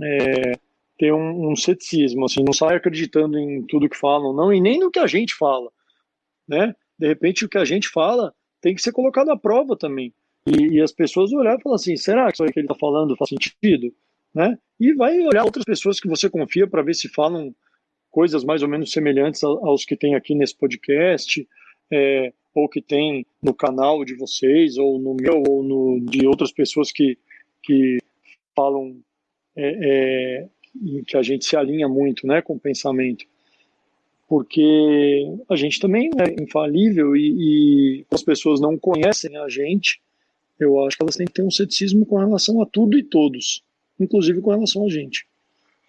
S2: é, ter um, um, ceticismo, assim, não sai acreditando em tudo que falam, não, e nem no que a gente fala, né? De repente o que a gente fala tem que ser colocado à prova também. E, e as pessoas olhar e falar assim, será que isso que ele está falando faz sentido? Né? E vai olhar outras pessoas que você confia para ver se falam coisas mais ou menos semelhantes aos que tem aqui nesse podcast, é, ou que tem no canal de vocês, ou no meu, ou no, de outras pessoas que, que falam é, é, que a gente se alinha muito né, com o pensamento. Porque a gente também é infalível e, e as pessoas não conhecem a gente, eu acho que elas têm que ter um ceticismo com relação a tudo e todos, inclusive com relação a gente.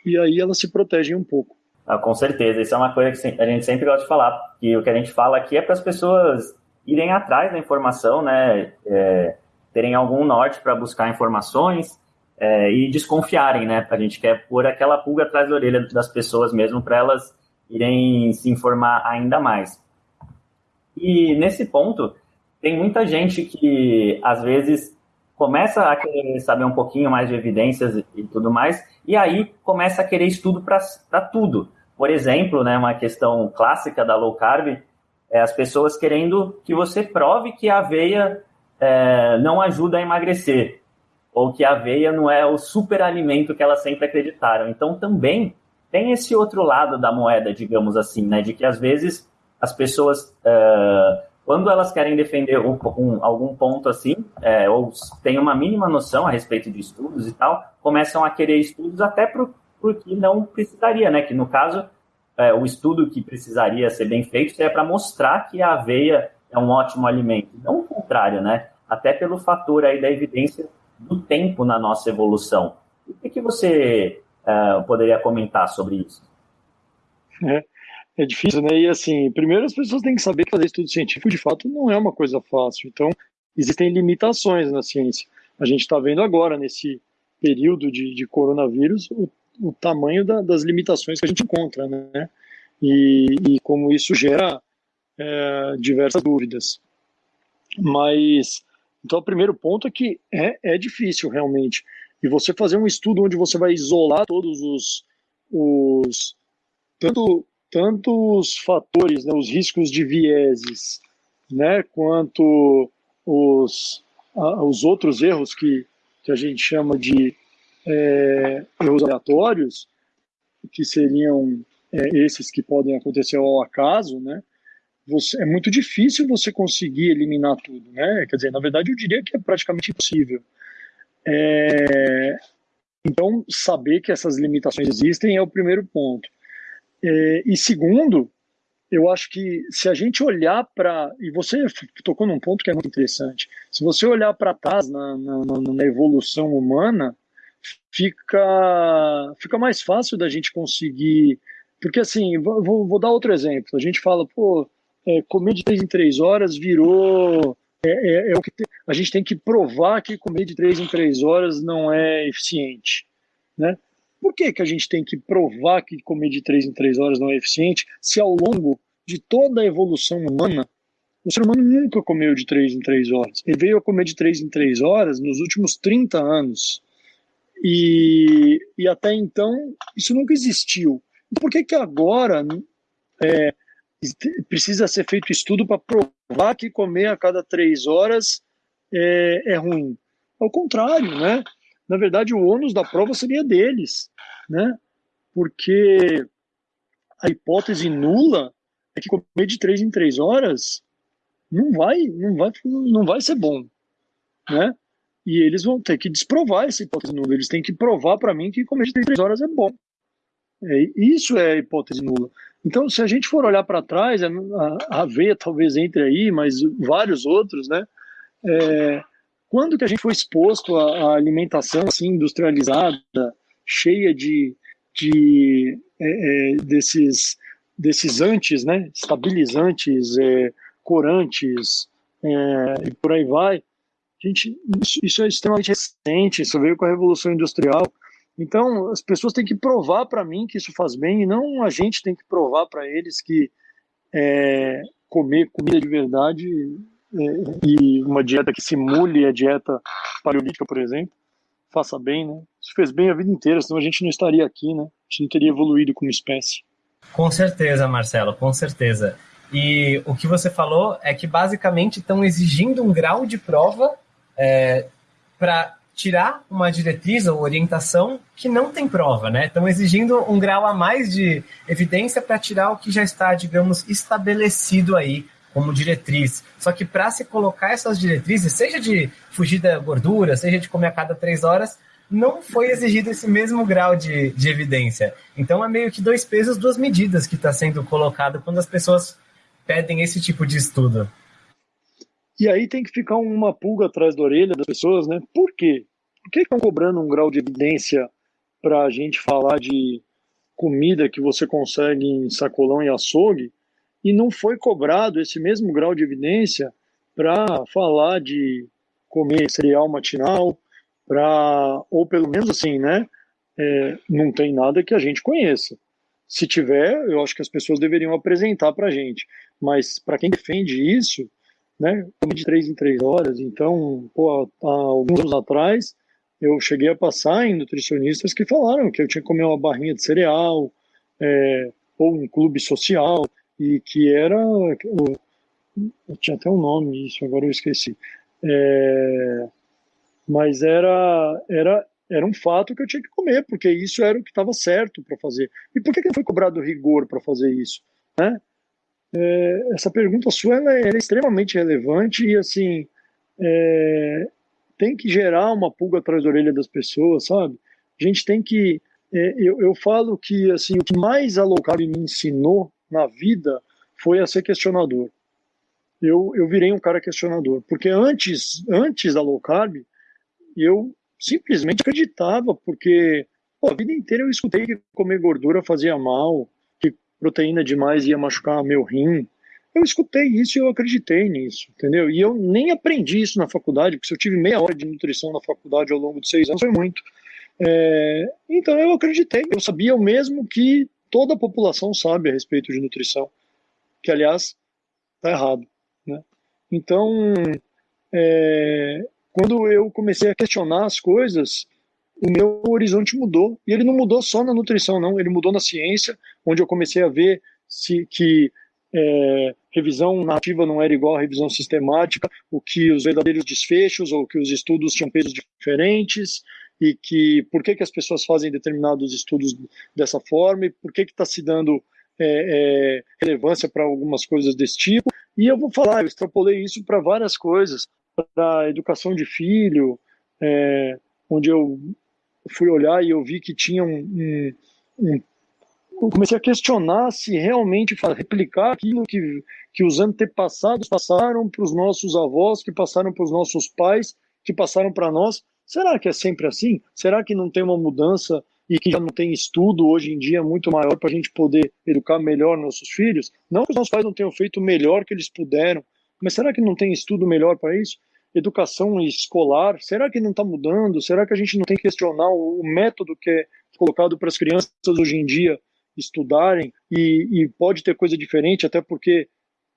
S2: E aí elas se protegem um pouco.
S3: Ah, com certeza, isso é uma coisa que a gente sempre gosta de falar, que o que a gente fala aqui é para as pessoas irem atrás da informação, né, é, terem algum norte para buscar informações é, e desconfiarem, né, a gente quer pôr aquela pulga atrás da orelha das pessoas mesmo para elas irem se informar ainda mais. E nesse ponto, tem muita gente que às vezes começa a querer saber um pouquinho mais de evidências e tudo mais, e aí começa a querer estudo para tudo. Por exemplo, né, uma questão clássica da low carb é as pessoas querendo que você prove que a aveia é, não ajuda a emagrecer, ou que a aveia não é o super alimento que elas sempre acreditaram. Então também tem esse outro lado da moeda, digamos assim, né, de que às vezes as pessoas uh, quando elas querem defender um, um, algum ponto assim, é, ou têm uma mínima noção a respeito de estudos e tal, começam a querer estudos até para o que não precisaria, né? Que no caso, é, o estudo que precisaria ser bem feito seria para mostrar que a aveia é um ótimo alimento. Não o contrário, né? Até pelo fator aí da evidência do tempo na nossa evolução. O que, que você é, poderia comentar sobre isso?
S2: É é difícil, né? E assim, primeiro as pessoas têm que saber que fazer estudo científico de fato não é uma coisa fácil. Então, existem limitações na ciência. A gente está vendo agora, nesse período de, de coronavírus, o, o tamanho da, das limitações que a gente encontra, né? E, e como isso gera é, diversas dúvidas. Mas, então, o primeiro ponto é que é, é difícil realmente. E você fazer um estudo onde você vai isolar todos os, os tanto tanto os fatores, né, os riscos de vieses, né, quanto os, a, os outros erros que, que a gente chama de é, erros aleatórios, que seriam é, esses que podem acontecer ao acaso, né, você, é muito difícil você conseguir eliminar tudo, né? Quer dizer, na verdade, eu diria que é praticamente impossível. É, então, saber que essas limitações existem é o primeiro ponto. É, e segundo, eu acho que se a gente olhar para. E você tocou num ponto que é muito interessante. Se você olhar para trás na, na, na, evolução humana, fica, fica mais fácil da gente conseguir. Porque, assim, vou, vou dar outro exemplo. A gente fala, pô, é, comer de três em três horas virou. É, é, é o que a gente tem que provar que comer de três em três horas não é eficiente. Né? Por que, que a gente tem que provar que comer de 3 em 3 horas não é eficiente, se ao longo de toda a evolução humana, o ser humano nunca comeu de 3 em 3 horas. Ele veio a comer de 3 em 3 horas nos últimos 30 anos. E, e até então, isso nunca existiu. Por que, que agora é, precisa ser feito estudo para provar que comer a cada três horas é, é ruim? Ao contrário, né? Na verdade, o ônus da prova seria deles, né? Porque a hipótese nula é que comer de três em três horas não vai, não vai, não vai ser bom, né? E eles vão ter que desprovar essa hipótese nula. Eles têm que provar para mim que comer de três horas é bom. É, isso é a hipótese nula. Então, se a gente for olhar para trás, a, a aveia talvez entre aí, mas vários outros, né? É, quando que a gente foi exposto à, alimentação assim industrializada, cheia de, de é, é, desses desses antes, né? Estabilizantes, é, corantes é, e por aí vai. Gente, isso, isso é extremamente recente. Isso veio com a revolução industrial. Então, as pessoas têm que provar para mim que isso faz bem, e não a gente tem que provar para eles que é, comer comida de verdade é, e uma dieta que simule a dieta paleolítica, por exemplo, faça bem, né? Isso fez bem a vida inteira, senão a gente não estaria aqui, né? A gente não teria evoluído como espécie.
S1: Com certeza, Marcelo, com certeza. E o que você falou é que basicamente estão exigindo um grau de prova é, para tirar uma diretriz ou orientação que não tem prova, né? Estão exigindo um grau a mais de evidência para tirar o que já está, digamos, estabelecido aí como diretriz. Só que para se colocar essas diretrizes, seja de fugir da gordura, seja de comer a cada três horas, não foi exigido esse mesmo grau de, de evidência. Então é meio que dois pesos, duas medidas que está sendo colocado quando as pessoas pedem esse tipo de estudo.
S2: E aí tem que ficar uma pulga atrás da orelha das pessoas, né? Por quê? Por que estão cobrando um grau de evidência para a gente falar de comida que você consegue em sacolão e açougue e não foi cobrado esse mesmo grau de evidência para falar de comer cereal matinal, para ou pelo menos assim, né? É, não tem nada que a gente conheça. Se tiver, eu acho que as pessoas deveriam apresentar para a gente. Mas para quem defende isso, né? De três em três horas. Então, pô, há alguns anos atrás, eu cheguei a passar em nutricionistas que falaram que eu tinha que comer uma barrinha de cereal, é, ou um clube social, e que era. Tinha até um nome isso, agora eu esqueci. É, mas era, era, era um fato que eu tinha que comer, porque isso era o que estava certo para fazer. E por que, que foi cobrado rigor para fazer isso? Né? É, essa pergunta sua ela é, ela é, extremamente relevante e assim é, tem que gerar uma pulga atrás da orelha das pessoas, sabe? A gente tem que é, eu, eu falo que assim o que mais a low carb me ensinou na vida foi a ser questionador. Eu, eu virei um cara questionador, porque antes antes da low carb eu simplesmente acreditava, porque pô, a vida inteira eu escutei que comer gordura fazia mal, proteína demais ia machucar meu rim. Eu escutei isso e eu acreditei nisso, entendeu? E eu nem aprendi isso na faculdade, porque se eu tive meia hora de nutrição na faculdade ao longo de seis anos, foi muito. É, então eu acreditei, eu sabia o mesmo que toda a população sabe a respeito de nutrição, que aliás está errado, né? Então, é, quando eu comecei a questionar as coisas, o meu horizonte mudou. E ele não mudou só na nutrição, não. Ele mudou na ciência, onde eu comecei a ver se, que é, revisão nativa não era igual à revisão sistemática, o que os verdadeiros desfechos ou que os estudos tinham pesos diferentes e que por que, que as pessoas fazem determinados estudos dessa forma e por que está se dando é, é, relevância para algumas coisas desse tipo. E eu vou falar, eu extrapolei isso para várias coisas, para educação de filho, é, onde eu fui olhar e eu vi que tinha um, um, um comecei a questionar se realmente replicar aquilo que, que os antepassados passaram para os nossos avós, que passaram para os nossos pais, que passaram para nós. Será que é sempre assim? Será que não tem uma mudança e que já não tem estudo hoje em dia muito maior para a gente poder educar melhor nossos filhos? Não que os nossos pais não tenham feito o melhor que eles puderam, mas será que não tem estudo melhor para isso? Educação escolar, será que não está mudando? Será que a gente não tem que questionar o, método que é colocado para as crianças hoje em dia estudarem e, e pode ter coisa diferente, até porque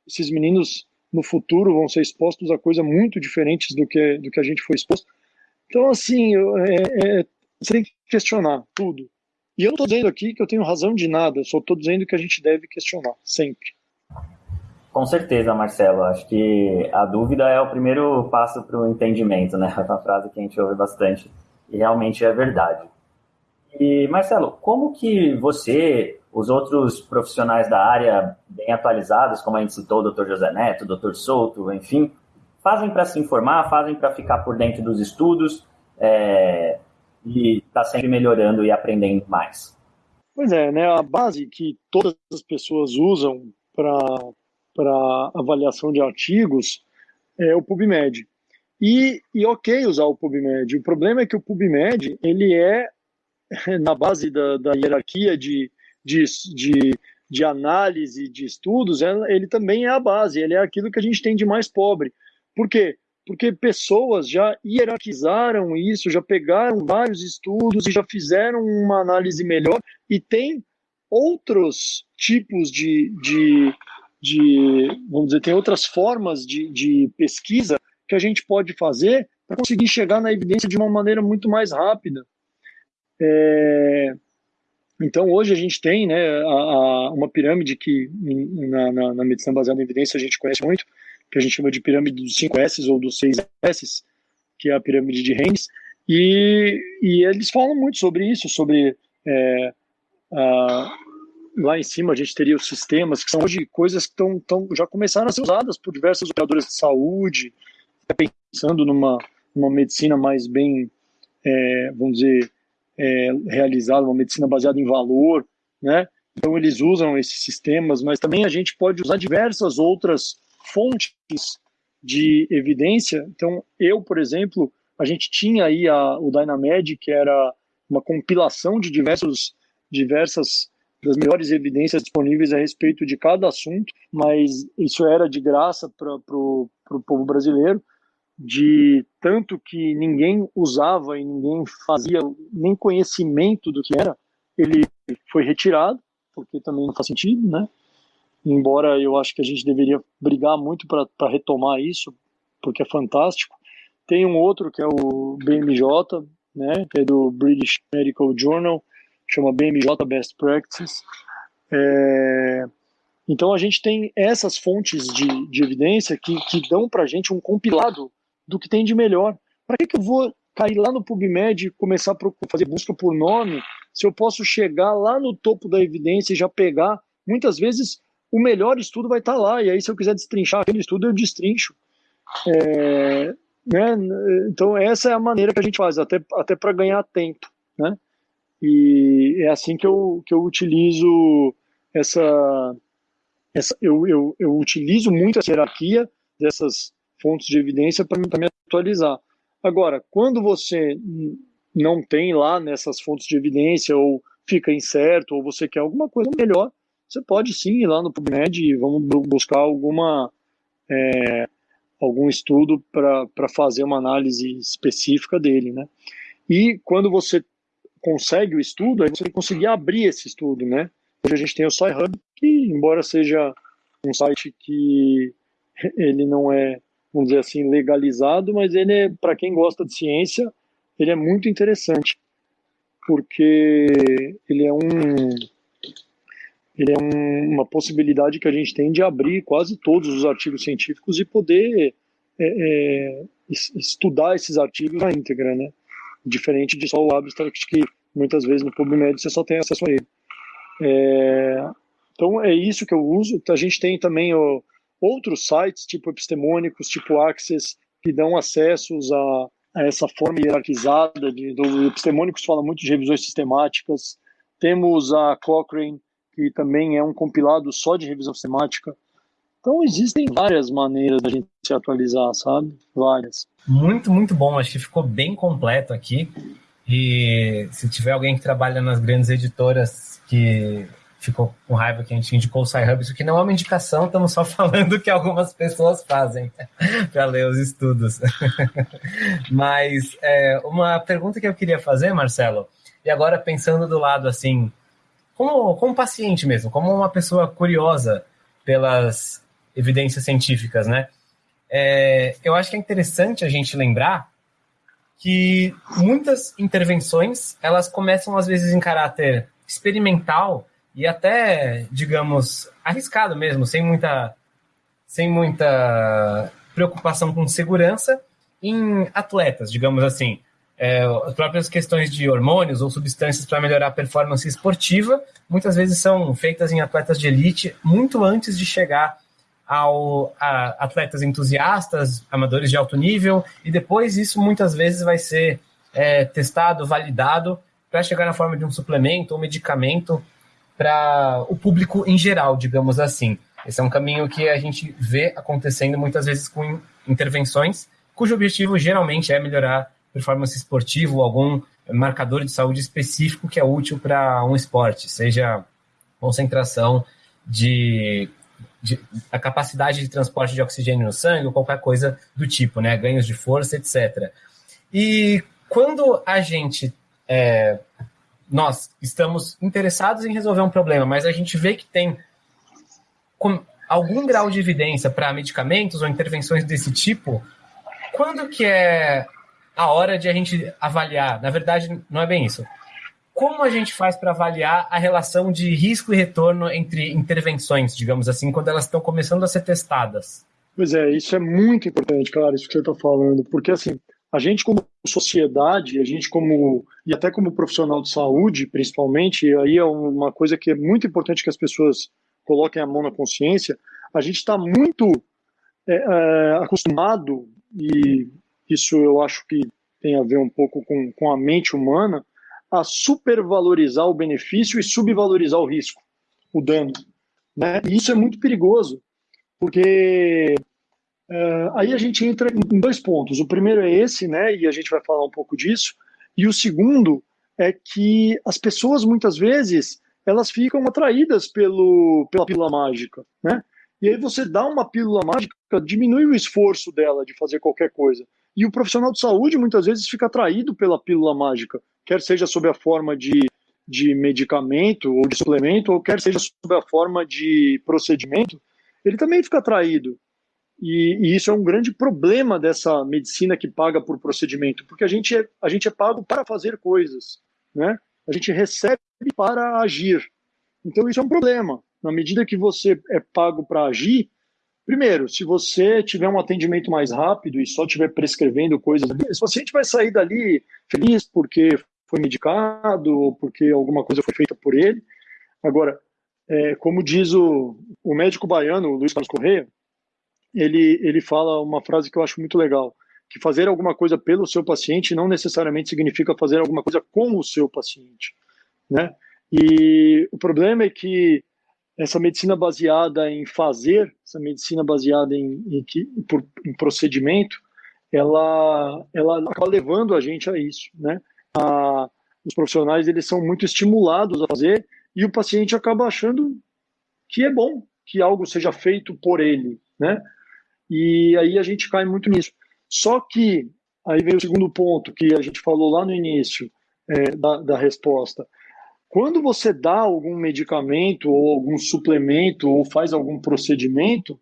S2: esses meninos no futuro vão ser expostos a coisas muito diferentes do que, do que a gente foi exposto. Então, assim, é, é, você tem que questionar tudo. E eu não estou dizendo aqui que eu tenho razão de nada, eu só estou dizendo que a gente deve questionar, sempre.
S3: Com certeza, Marcelo. Acho que a dúvida é o primeiro passo para o entendimento, né? É uma frase que a gente ouve bastante e realmente é verdade. E, Marcelo, como que você, os outros profissionais da área bem atualizados, como a gente citou, o Dr. José Neto, o Dr. Souto, enfim, fazem para se informar, fazem para ficar por dentro dos estudos é, e estar tá sempre melhorando e aprendendo mais?
S2: Pois é, né? A base que todas as pessoas usam para para avaliação de artigos é o PubMed. E, e ok usar o PubMed. O problema é que o PubMed ele é na base da, da hierarquia de, de, de, de, análise de estudos, ele também é a base, ele é aquilo que a gente tem de mais pobre. Por quê? Porque pessoas já hierarquizaram isso, já pegaram vários estudos e já fizeram uma análise melhor e tem outros tipos de, de, de, vamos dizer, tem outras formas de, de pesquisa que a gente pode fazer para conseguir chegar na evidência de uma maneira muito mais rápida. É, então, hoje a gente tem né, a, a, uma pirâmide que na, na, na, medicina baseada em evidência a gente conhece muito, que a gente chama de pirâmide dos 5 S ou dos 6 S, que é a pirâmide de Haynes, e, e eles falam muito sobre isso, sobre é, a, lá em cima a gente teria os sistemas, que são hoje coisas que tão, tão, já começaram a ser usadas por diversas operadoras de saúde, pensando numa, numa medicina mais bem, é, vamos dizer, é, realizada, uma medicina baseada em valor, né? Então eles usam esses sistemas, mas também a gente pode usar diversas outras fontes de evidência. Então eu, por exemplo, a gente tinha aí a, o Dynamed, que era uma compilação de diversos, diversas das melhores evidências disponíveis a respeito de cada assunto, mas isso era de graça para o povo brasileiro, de tanto que ninguém usava e ninguém fazia nem conhecimento do que era, ele foi retirado, porque também não faz sentido, né? Embora eu acho que a gente deveria brigar muito para retomar isso, porque é fantástico. Tem um outro que é o BMJ, né, que é do British Medical Journal, chama BMJ Best Practices. É, então a gente tem essas fontes de, de evidência que, que dão para a gente um compilado do que tem de melhor. Para que, que eu vou cair lá no PubMed e começar a fazer busca por nome se eu posso chegar lá no topo da evidência e já pegar? Muitas vezes o melhor estudo vai estar tá lá, e aí se eu quiser destrinchar aquele estudo, eu destrincho. É, né? Então essa é a maneira que a gente faz, até, até para ganhar tempo. Né? E é assim que eu, que eu utilizo essa. essa eu, eu, eu utilizo muito essa hierarquia dessas fontes de evidência para me atualizar. Agora, quando você não tem lá nessas fontes de evidência, ou fica incerto, ou você quer alguma coisa melhor, você pode sim ir lá no PubMed e vamos buscar alguma, é, algum estudo para fazer uma análise específica dele. Né? E quando você consegue o estudo, aí você vai conseguir abrir esse estudo, né? Hoje a gente tem o SciHub, que embora seja um site que ele não é, vamos dizer assim, legalizado, mas ele é, para quem gosta de ciência, ele é muito interessante, porque ele é um ele é um, uma possibilidade que a gente tem de abrir quase todos os artigos científicos e poder é, é, estudar esses artigos na íntegra, né? Diferente de só o abstract que muitas vezes no PubMed você só tem acesso a ele. É, então é isso que eu uso. A gente tem também outros sites, tipo epistemônicos, tipo Access, que dão acessos a, a essa forma hierarquizada. De, do epistemônicos fala muito de revisões sistemáticas. Temos a Cochrane, que também é um compilado só de revisão sistemática. Então existem várias maneiras da gente se atualizar, sabe? Várias.
S1: Muito, muito bom. Acho que ficou bem completo aqui. E se tiver alguém que trabalha nas grandes editoras que ficou com raiva que a gente indicou o SciHub, isso aqui não é uma indicação, estamos só falando que algumas pessoas fazem para ler os estudos. Mas é, uma pergunta que eu queria fazer, Marcelo, e agora pensando do lado assim, como, como paciente mesmo, como uma pessoa curiosa pelas evidências científicas, né? É, eu acho que é interessante a gente lembrar que muitas intervenções elas começam às vezes em caráter experimental e até, digamos, arriscado mesmo, sem muita sem muita preocupação com segurança em atletas, digamos assim. É, as próprias questões de hormônios ou substâncias para melhorar a performance esportiva muitas vezes são feitas em atletas de elite muito antes de chegar ao, a atletas entusiastas, amadores de alto nível, e depois isso muitas vezes vai ser é, testado, validado, para chegar na forma de um suplemento ou medicamento para o público em geral, digamos assim. Esse é um caminho que a gente vê acontecendo muitas vezes com intervenções, cujo objetivo geralmente é melhorar performance esportiva ou algum marcador de saúde específico que é útil para um esporte, seja concentração de, de, a capacidade de transporte de oxigênio no sangue ou qualquer coisa do tipo, né? Ganhos de força, etc. E quando a gente é, nós estamos interessados em resolver um problema, mas a gente vê que tem algum grau de evidência para medicamentos ou intervenções desse tipo, quando que é a hora de a gente avaliar? Na verdade, não é bem isso. Como a gente faz para avaliar a relação de risco e retorno entre intervenções, digamos assim, quando elas estão começando a ser testadas?
S2: Pois é, isso é muito importante, claro, isso que você está falando, porque assim, a gente como sociedade, a gente como e até como profissional de saúde, principalmente, aí é uma coisa que é muito importante que as pessoas coloquem a mão na consciência, a gente está muito é, é, acostumado, e isso eu acho que tem a ver um pouco com, com a mente humana, a supervalorizar o benefício e subvalorizar o risco, o dano. Né? E isso é muito perigoso, porque é, aí a gente entra em dois pontos. O primeiro é esse, né, e a gente vai falar um pouco disso, e o segundo é que as pessoas muitas vezes elas ficam atraídas pelo, pela pílula mágica, né? E aí você dá uma pílula mágica, diminui o esforço dela de fazer qualquer coisa. E o profissional de saúde muitas vezes fica atraído pela pílula mágica, quer seja sob a forma de, de medicamento ou de suplemento, ou quer seja sob a forma de procedimento, ele também fica atraído. E, e, isso é um grande problema dessa medicina que paga por procedimento, porque a gente é, a gente é pago para fazer coisas, né? A gente recebe para agir. Então isso é um problema. Na medida que você é pago para agir, primeiro, se você tiver um atendimento mais rápido e só estiver prescrevendo coisas, esse paciente vai sair dali feliz porque foi medicado ou porque alguma coisa foi feita por ele. Agora, é, como diz o, o médico baiano, Luiz Carlos Correia, ele, ele fala uma frase que eu acho muito legal, que fazer alguma coisa pelo seu paciente não necessariamente significa fazer alguma coisa com o seu paciente né? E o problema é que essa medicina baseada em fazer, essa medicina baseada em, em, em procedimento, ela, ela acaba levando a gente a isso, né? A, os profissionais eles são muito estimulados a fazer e o paciente acaba achando que é bom que algo seja feito por ele, né? E aí a gente cai muito nisso. Só que aí vem o segundo ponto que a gente falou lá no início é, da, da resposta. Quando você dá algum medicamento ou algum suplemento ou faz algum procedimento,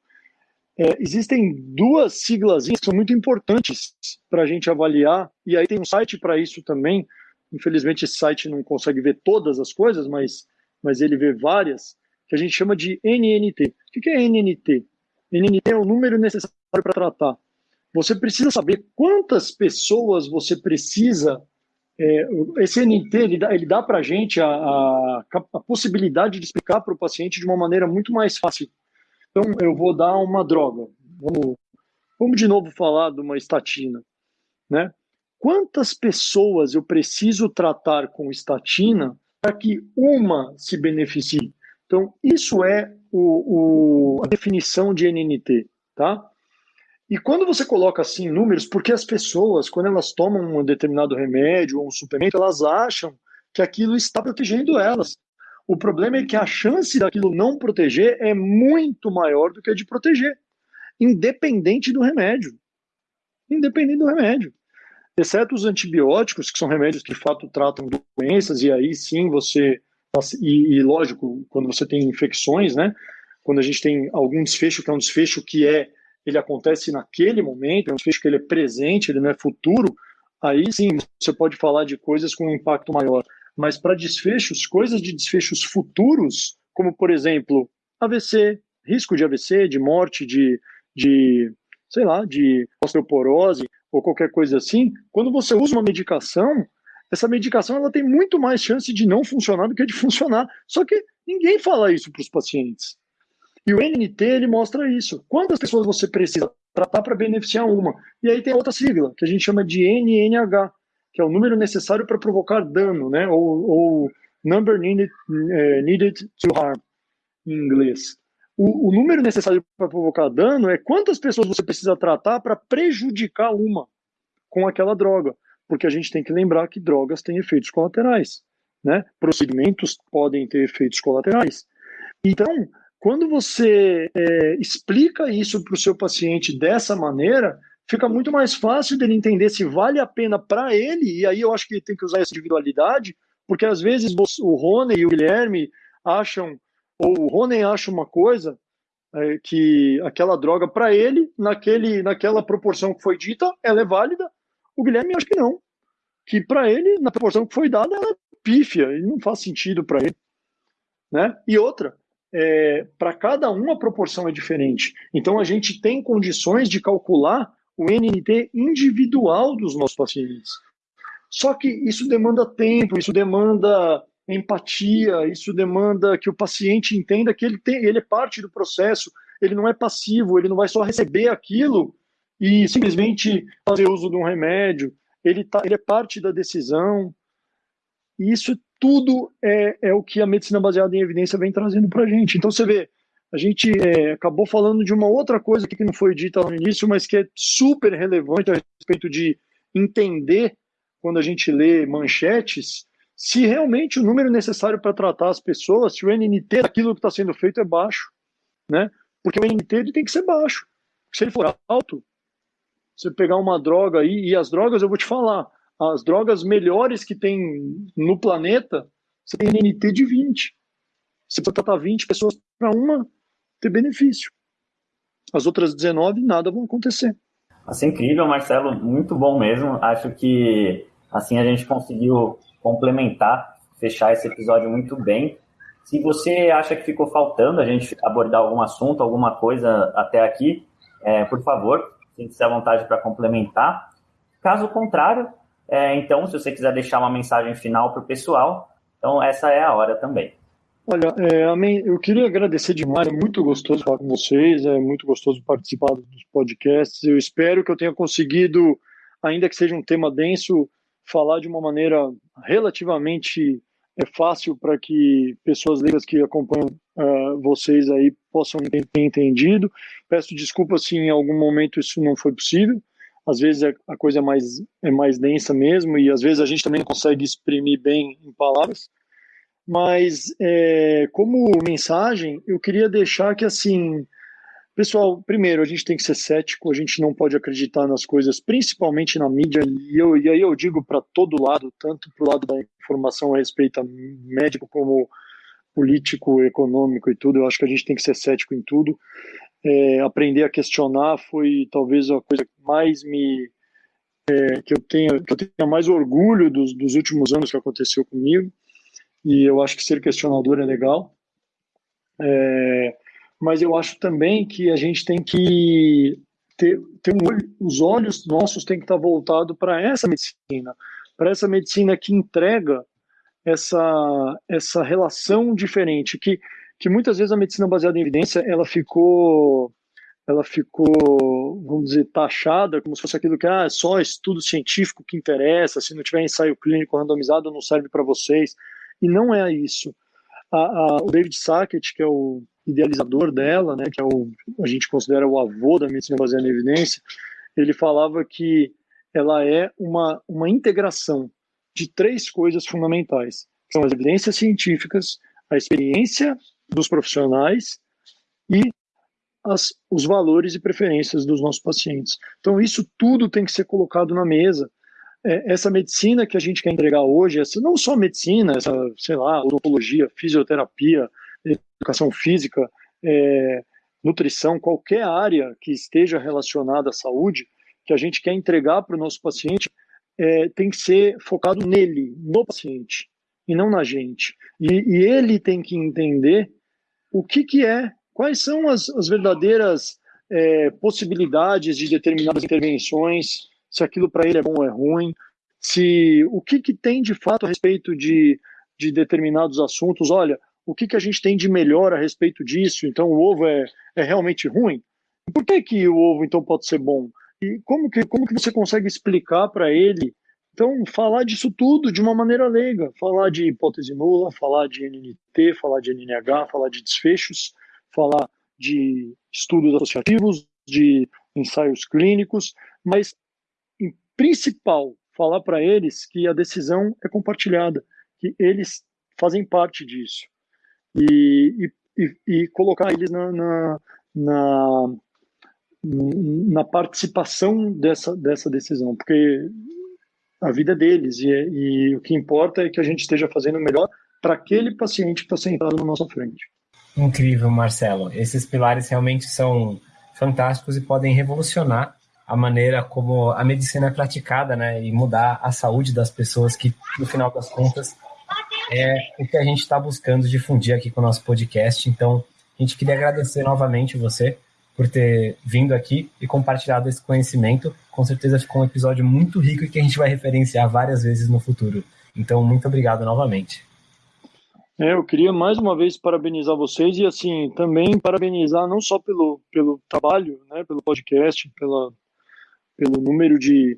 S2: é, existem duas siglas que são muito importantes para a gente avaliar, e aí tem um site para isso também. Infelizmente, esse site não consegue ver todas as coisas, mas, mas ele vê várias, que a gente chama de NNT. O que é NNT? NNT é o número necessário para tratar. Você precisa saber quantas pessoas você precisa é, esse NT ele dá, ele dá para a gente a, a, possibilidade de explicar para o paciente de uma maneira muito mais fácil. Então, eu vou dar uma droga. Vamos, vamos de novo falar de uma estatina. Né? Quantas pessoas eu preciso tratar com estatina para que uma se beneficie? Então, isso é o, o, a definição de NNT. Tá? E quando você coloca assim números, porque as pessoas, quando elas tomam um determinado remédio ou um suplemento, elas acham que aquilo está protegendo elas. O problema é que a chance daquilo não proteger é muito maior do que a de proteger, independente do remédio. Independente do remédio. Exceto os antibióticos, que são remédios que de fato tratam doenças, e aí sim você. E, e lógico, quando você tem infecções, né? Quando a gente tem algum desfecho, que é um desfecho que é ele acontece naquele momento, é um desfecho que ele é presente, ele não é futuro, aí sim você pode falar de coisas com um impacto maior. Mas para desfechos, coisas de desfechos futuros, como por exemplo, AVC, risco de AVC, de morte, de, de sei lá, de osteoporose ou qualquer coisa assim, quando você usa uma medicação, essa medicação ela tem muito mais chance de não funcionar do que de funcionar. Só que ninguém fala isso para os pacientes. E o NNT ele mostra isso. Quantas pessoas você precisa tratar para beneficiar uma? E aí tem outra sigla, que a gente chama de NNH, que é o número necessário para provocar dano, né? Ou, ou number needed, uh, needed to harm, em inglês. O, o número necessário para provocar dano é quantas pessoas você precisa tratar para prejudicar uma com aquela droga. Porque a gente tem que lembrar que drogas têm efeitos colaterais. Né? Procedimentos podem ter efeitos colaterais. Então, quando você é, explica isso para o seu paciente dessa maneira, fica muito mais fácil dele entender se vale a pena para ele, e aí eu acho que tem que usar essa individualidade, porque às vezes o Rony e o Guilherme acham, ou o Rony acha uma coisa, é, que aquela droga para ele, naquele, naquela proporção que foi dita, ela é válida, o Guilherme acha que não, que para ele, na proporção que foi dada, ela é pífia, e não faz sentido para ele. Né? E outra, é, para cada um a proporção é diferente. Então a gente tem condições de calcular o NNT individual dos nossos pacientes. Só que isso demanda tempo, isso demanda empatia, isso demanda que o paciente entenda que ele, tem, ele é parte do processo, ele não é passivo, ele não vai só receber aquilo e simplesmente fazer uso de um remédio, ele, tá, ele é parte da decisão. E isso tudo é, é o que a medicina baseada em evidência vem trazendo para a gente. Então você vê, a gente é, acabou falando de uma outra coisa que não foi dita no início, mas que é super relevante a respeito de entender, quando a gente lê manchetes, se realmente o número necessário para tratar as pessoas, se o NNT daquilo que está sendo feito é baixo. Né? Porque o NNT ele tem que ser baixo. Se ele for alto, você pegar uma droga aí, e as drogas eu vou te falar, as drogas melhores que tem no planeta, você tem NNT de 20. Você pode tratar 20 pessoas para uma, ter benefício. As outras 19, nada vão acontecer.
S3: Assim, incrível, Marcelo, muito bom mesmo. Acho que assim a gente conseguiu complementar, fechar esse episódio muito bem. Se você acha que ficou faltando a gente abordar algum assunto, alguma coisa até aqui, é, por favor, sinta-se à vontade para complementar. Caso contrário, é, então, se você quiser deixar uma mensagem final para o pessoal, então essa é a hora também.
S2: Olha, é, eu queria agradecer demais, é muito gostoso falar com vocês, é muito gostoso participar dos podcasts. Eu espero que eu tenha conseguido, ainda que seja um tema denso, falar de uma maneira relativamente é, fácil para que pessoas leigas que acompanham uh, vocês aí possam ter entendido. Peço desculpas se em algum momento isso não foi possível. Às vezes é, a coisa é mais, é mais densa mesmo e às vezes a gente também não consegue exprimir bem em palavras. Mas, é, como mensagem, eu queria deixar que, assim, pessoal, primeiro, a gente tem que ser cético, a gente não pode acreditar nas coisas, principalmente na mídia, e, eu, e aí eu digo para todo lado, tanto para o lado da informação a respeito a médico como político, econômico e tudo, eu acho que a gente tem que ser cético em tudo. É, aprender a questionar foi talvez a coisa que mais me. É, que, eu tenha, que eu tenha mais orgulho dos, dos últimos anos que aconteceu comigo e eu acho que ser questionador é legal. É, mas eu acho também que a gente tem que ter, ter um olho, os olhos nossos têm que estar voltados para essa medicina, para essa medicina que entrega essa, essa relação diferente, que, que muitas vezes a medicina baseada em evidência ela ficou ela ficou, vamos dizer, taxada como se fosse aquilo que ah, é só estudo científico que interessa, se não tiver ensaio clínico randomizado não serve para vocês. E não é isso. A, a, o David Sackett, que é o idealizador dela, né, que é o, a gente considera o avô da medicina baseada em evidência, ele falava que ela é uma, uma integração de três coisas fundamentais. São as evidências científicas, a experiência dos profissionais e as, os valores e preferências dos nossos pacientes. Então, isso tudo tem que ser colocado na mesa essa medicina que a gente quer entregar hoje, essa, não só medicina, essa, sei lá, odontologia, fisioterapia, educação física, é, nutrição, qualquer área que esteja relacionada à saúde, que a gente quer entregar para o nosso paciente, é, tem que ser focado nele, no paciente, e não na gente. E, e ele tem que entender o que, que é, quais são as, as verdadeiras é, possibilidades de determinadas intervenções, se aquilo para ele é bom ou é ruim, se o que, que tem de fato a respeito de, de determinados assuntos. Olha, o que, que a gente tem de melhor a respeito disso? Então, o ovo é, é realmente ruim? Por que, que o ovo então pode ser bom? E como que, como que você consegue explicar para ele? Então, falar disso tudo de uma maneira leiga, falar de hipótese nula, falar de NNT, falar de NNH, falar de desfechos, falar de estudos associativos, de ensaios clínicos, mas principal falar para eles que a decisão é compartilhada, que eles fazem parte disso e, e, e colocar eles na, na, na, na, participação dessa, dessa decisão, porque a vida é deles e, e o que importa é que a gente esteja fazendo o melhor para aquele paciente que está sentado na nossa frente.
S1: Incrível, Marcelo. Esses pilares realmente são fantásticos e podem revolucionar a maneira como a medicina é praticada, né, e mudar a saúde das pessoas que, no final das contas, é o que a gente está buscando difundir aqui com o nosso podcast. Então, a gente queria agradecer novamente você por ter vindo aqui e compartilhado esse conhecimento. Com certeza ficou um episódio muito rico e que a gente vai referenciar várias vezes no futuro. Então, muito obrigado novamente.
S2: É, eu queria mais uma vez parabenizar vocês e assim também parabenizar não só pelo, pelo trabalho, né, pelo podcast, pela, pelo número de,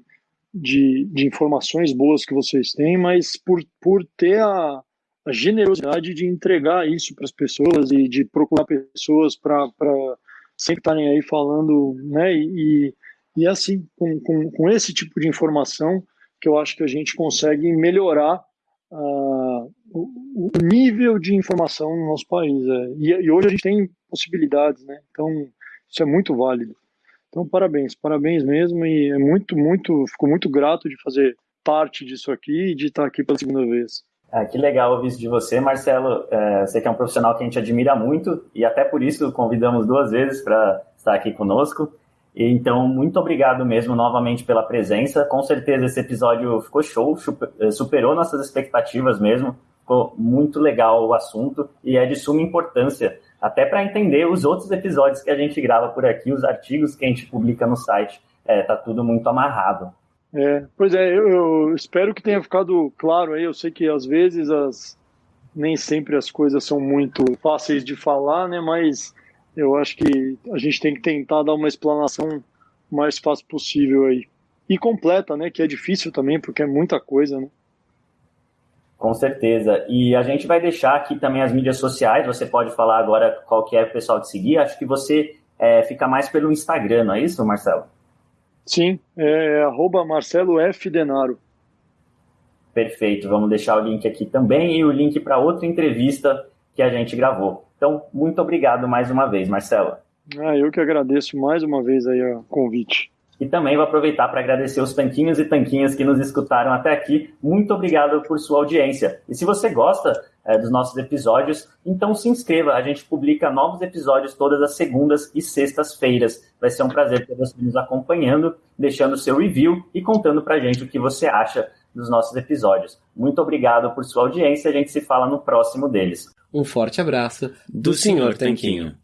S2: de, de informações boas que vocês têm, mas por, por ter a, a generosidade de entregar isso para as pessoas e de procurar pessoas para sempre estarem aí falando, né? E, e assim, com, com, com, esse tipo de informação, que eu acho que a gente consegue melhorar uh, o, o, nível de informação no nosso país. É. E, e, hoje a gente tem possibilidades, né? Então, isso é muito válido. Então, parabéns, parabéns mesmo. E é muito, muito, fico muito grato de fazer parte disso aqui e de estar aqui pela segunda vez.
S3: É, que legal ouvir isso de você, Marcelo. É, sei que é um profissional que a gente admira muito e até por isso convidamos duas vezes para estar aqui conosco. Então, muito obrigado mesmo novamente pela presença. Com certeza esse episódio ficou show, é, superou nossas expectativas mesmo. Ficou muito legal o assunto e é de suma importância, até para entender os outros episódios que a gente grava por aqui, os artigos que a gente publica no site. É, tá tudo muito amarrado.
S2: É, pois é, eu, eu, espero que tenha ficado claro aí. Eu sei que às vezes as, nem sempre as coisas são muito fáceis de falar, né? Mas eu acho que a gente tem que tentar dar uma explanação mais fácil possível aí. E completa, né? Que é difícil também, porque é muita coisa, né?
S3: Com certeza. E a gente vai deixar aqui também as mídias sociais. Você pode falar agora qual que é o pessoal de seguir. Acho que você é, fica mais pelo Instagram, não é isso, Marcelo?
S2: Sim, é arroba Marcelo F. Denaro.
S3: Perfeito, vamos deixar o link aqui também e o link para outra entrevista que a gente gravou. Então, muito obrigado mais uma vez, Marcelo.
S2: Ah, eu que agradeço mais uma vez aí o convite.
S3: E também vou aproveitar para agradecer os tanquinhos e tanquinhas que nos escutaram até aqui. Muito obrigado por sua audiência. E se você gosta é, dos nossos episódios, então se inscreva. A gente publica novos episódios todas as segundas e sextas-feiras. Vai ser um prazer ter você nos acompanhando, deixando seu review e contando para a gente o que você acha dos nossos episódios. Muito obrigado por sua audiência. A gente se fala no próximo deles.
S4: Um forte abraço do, do Sr. Tanquinho.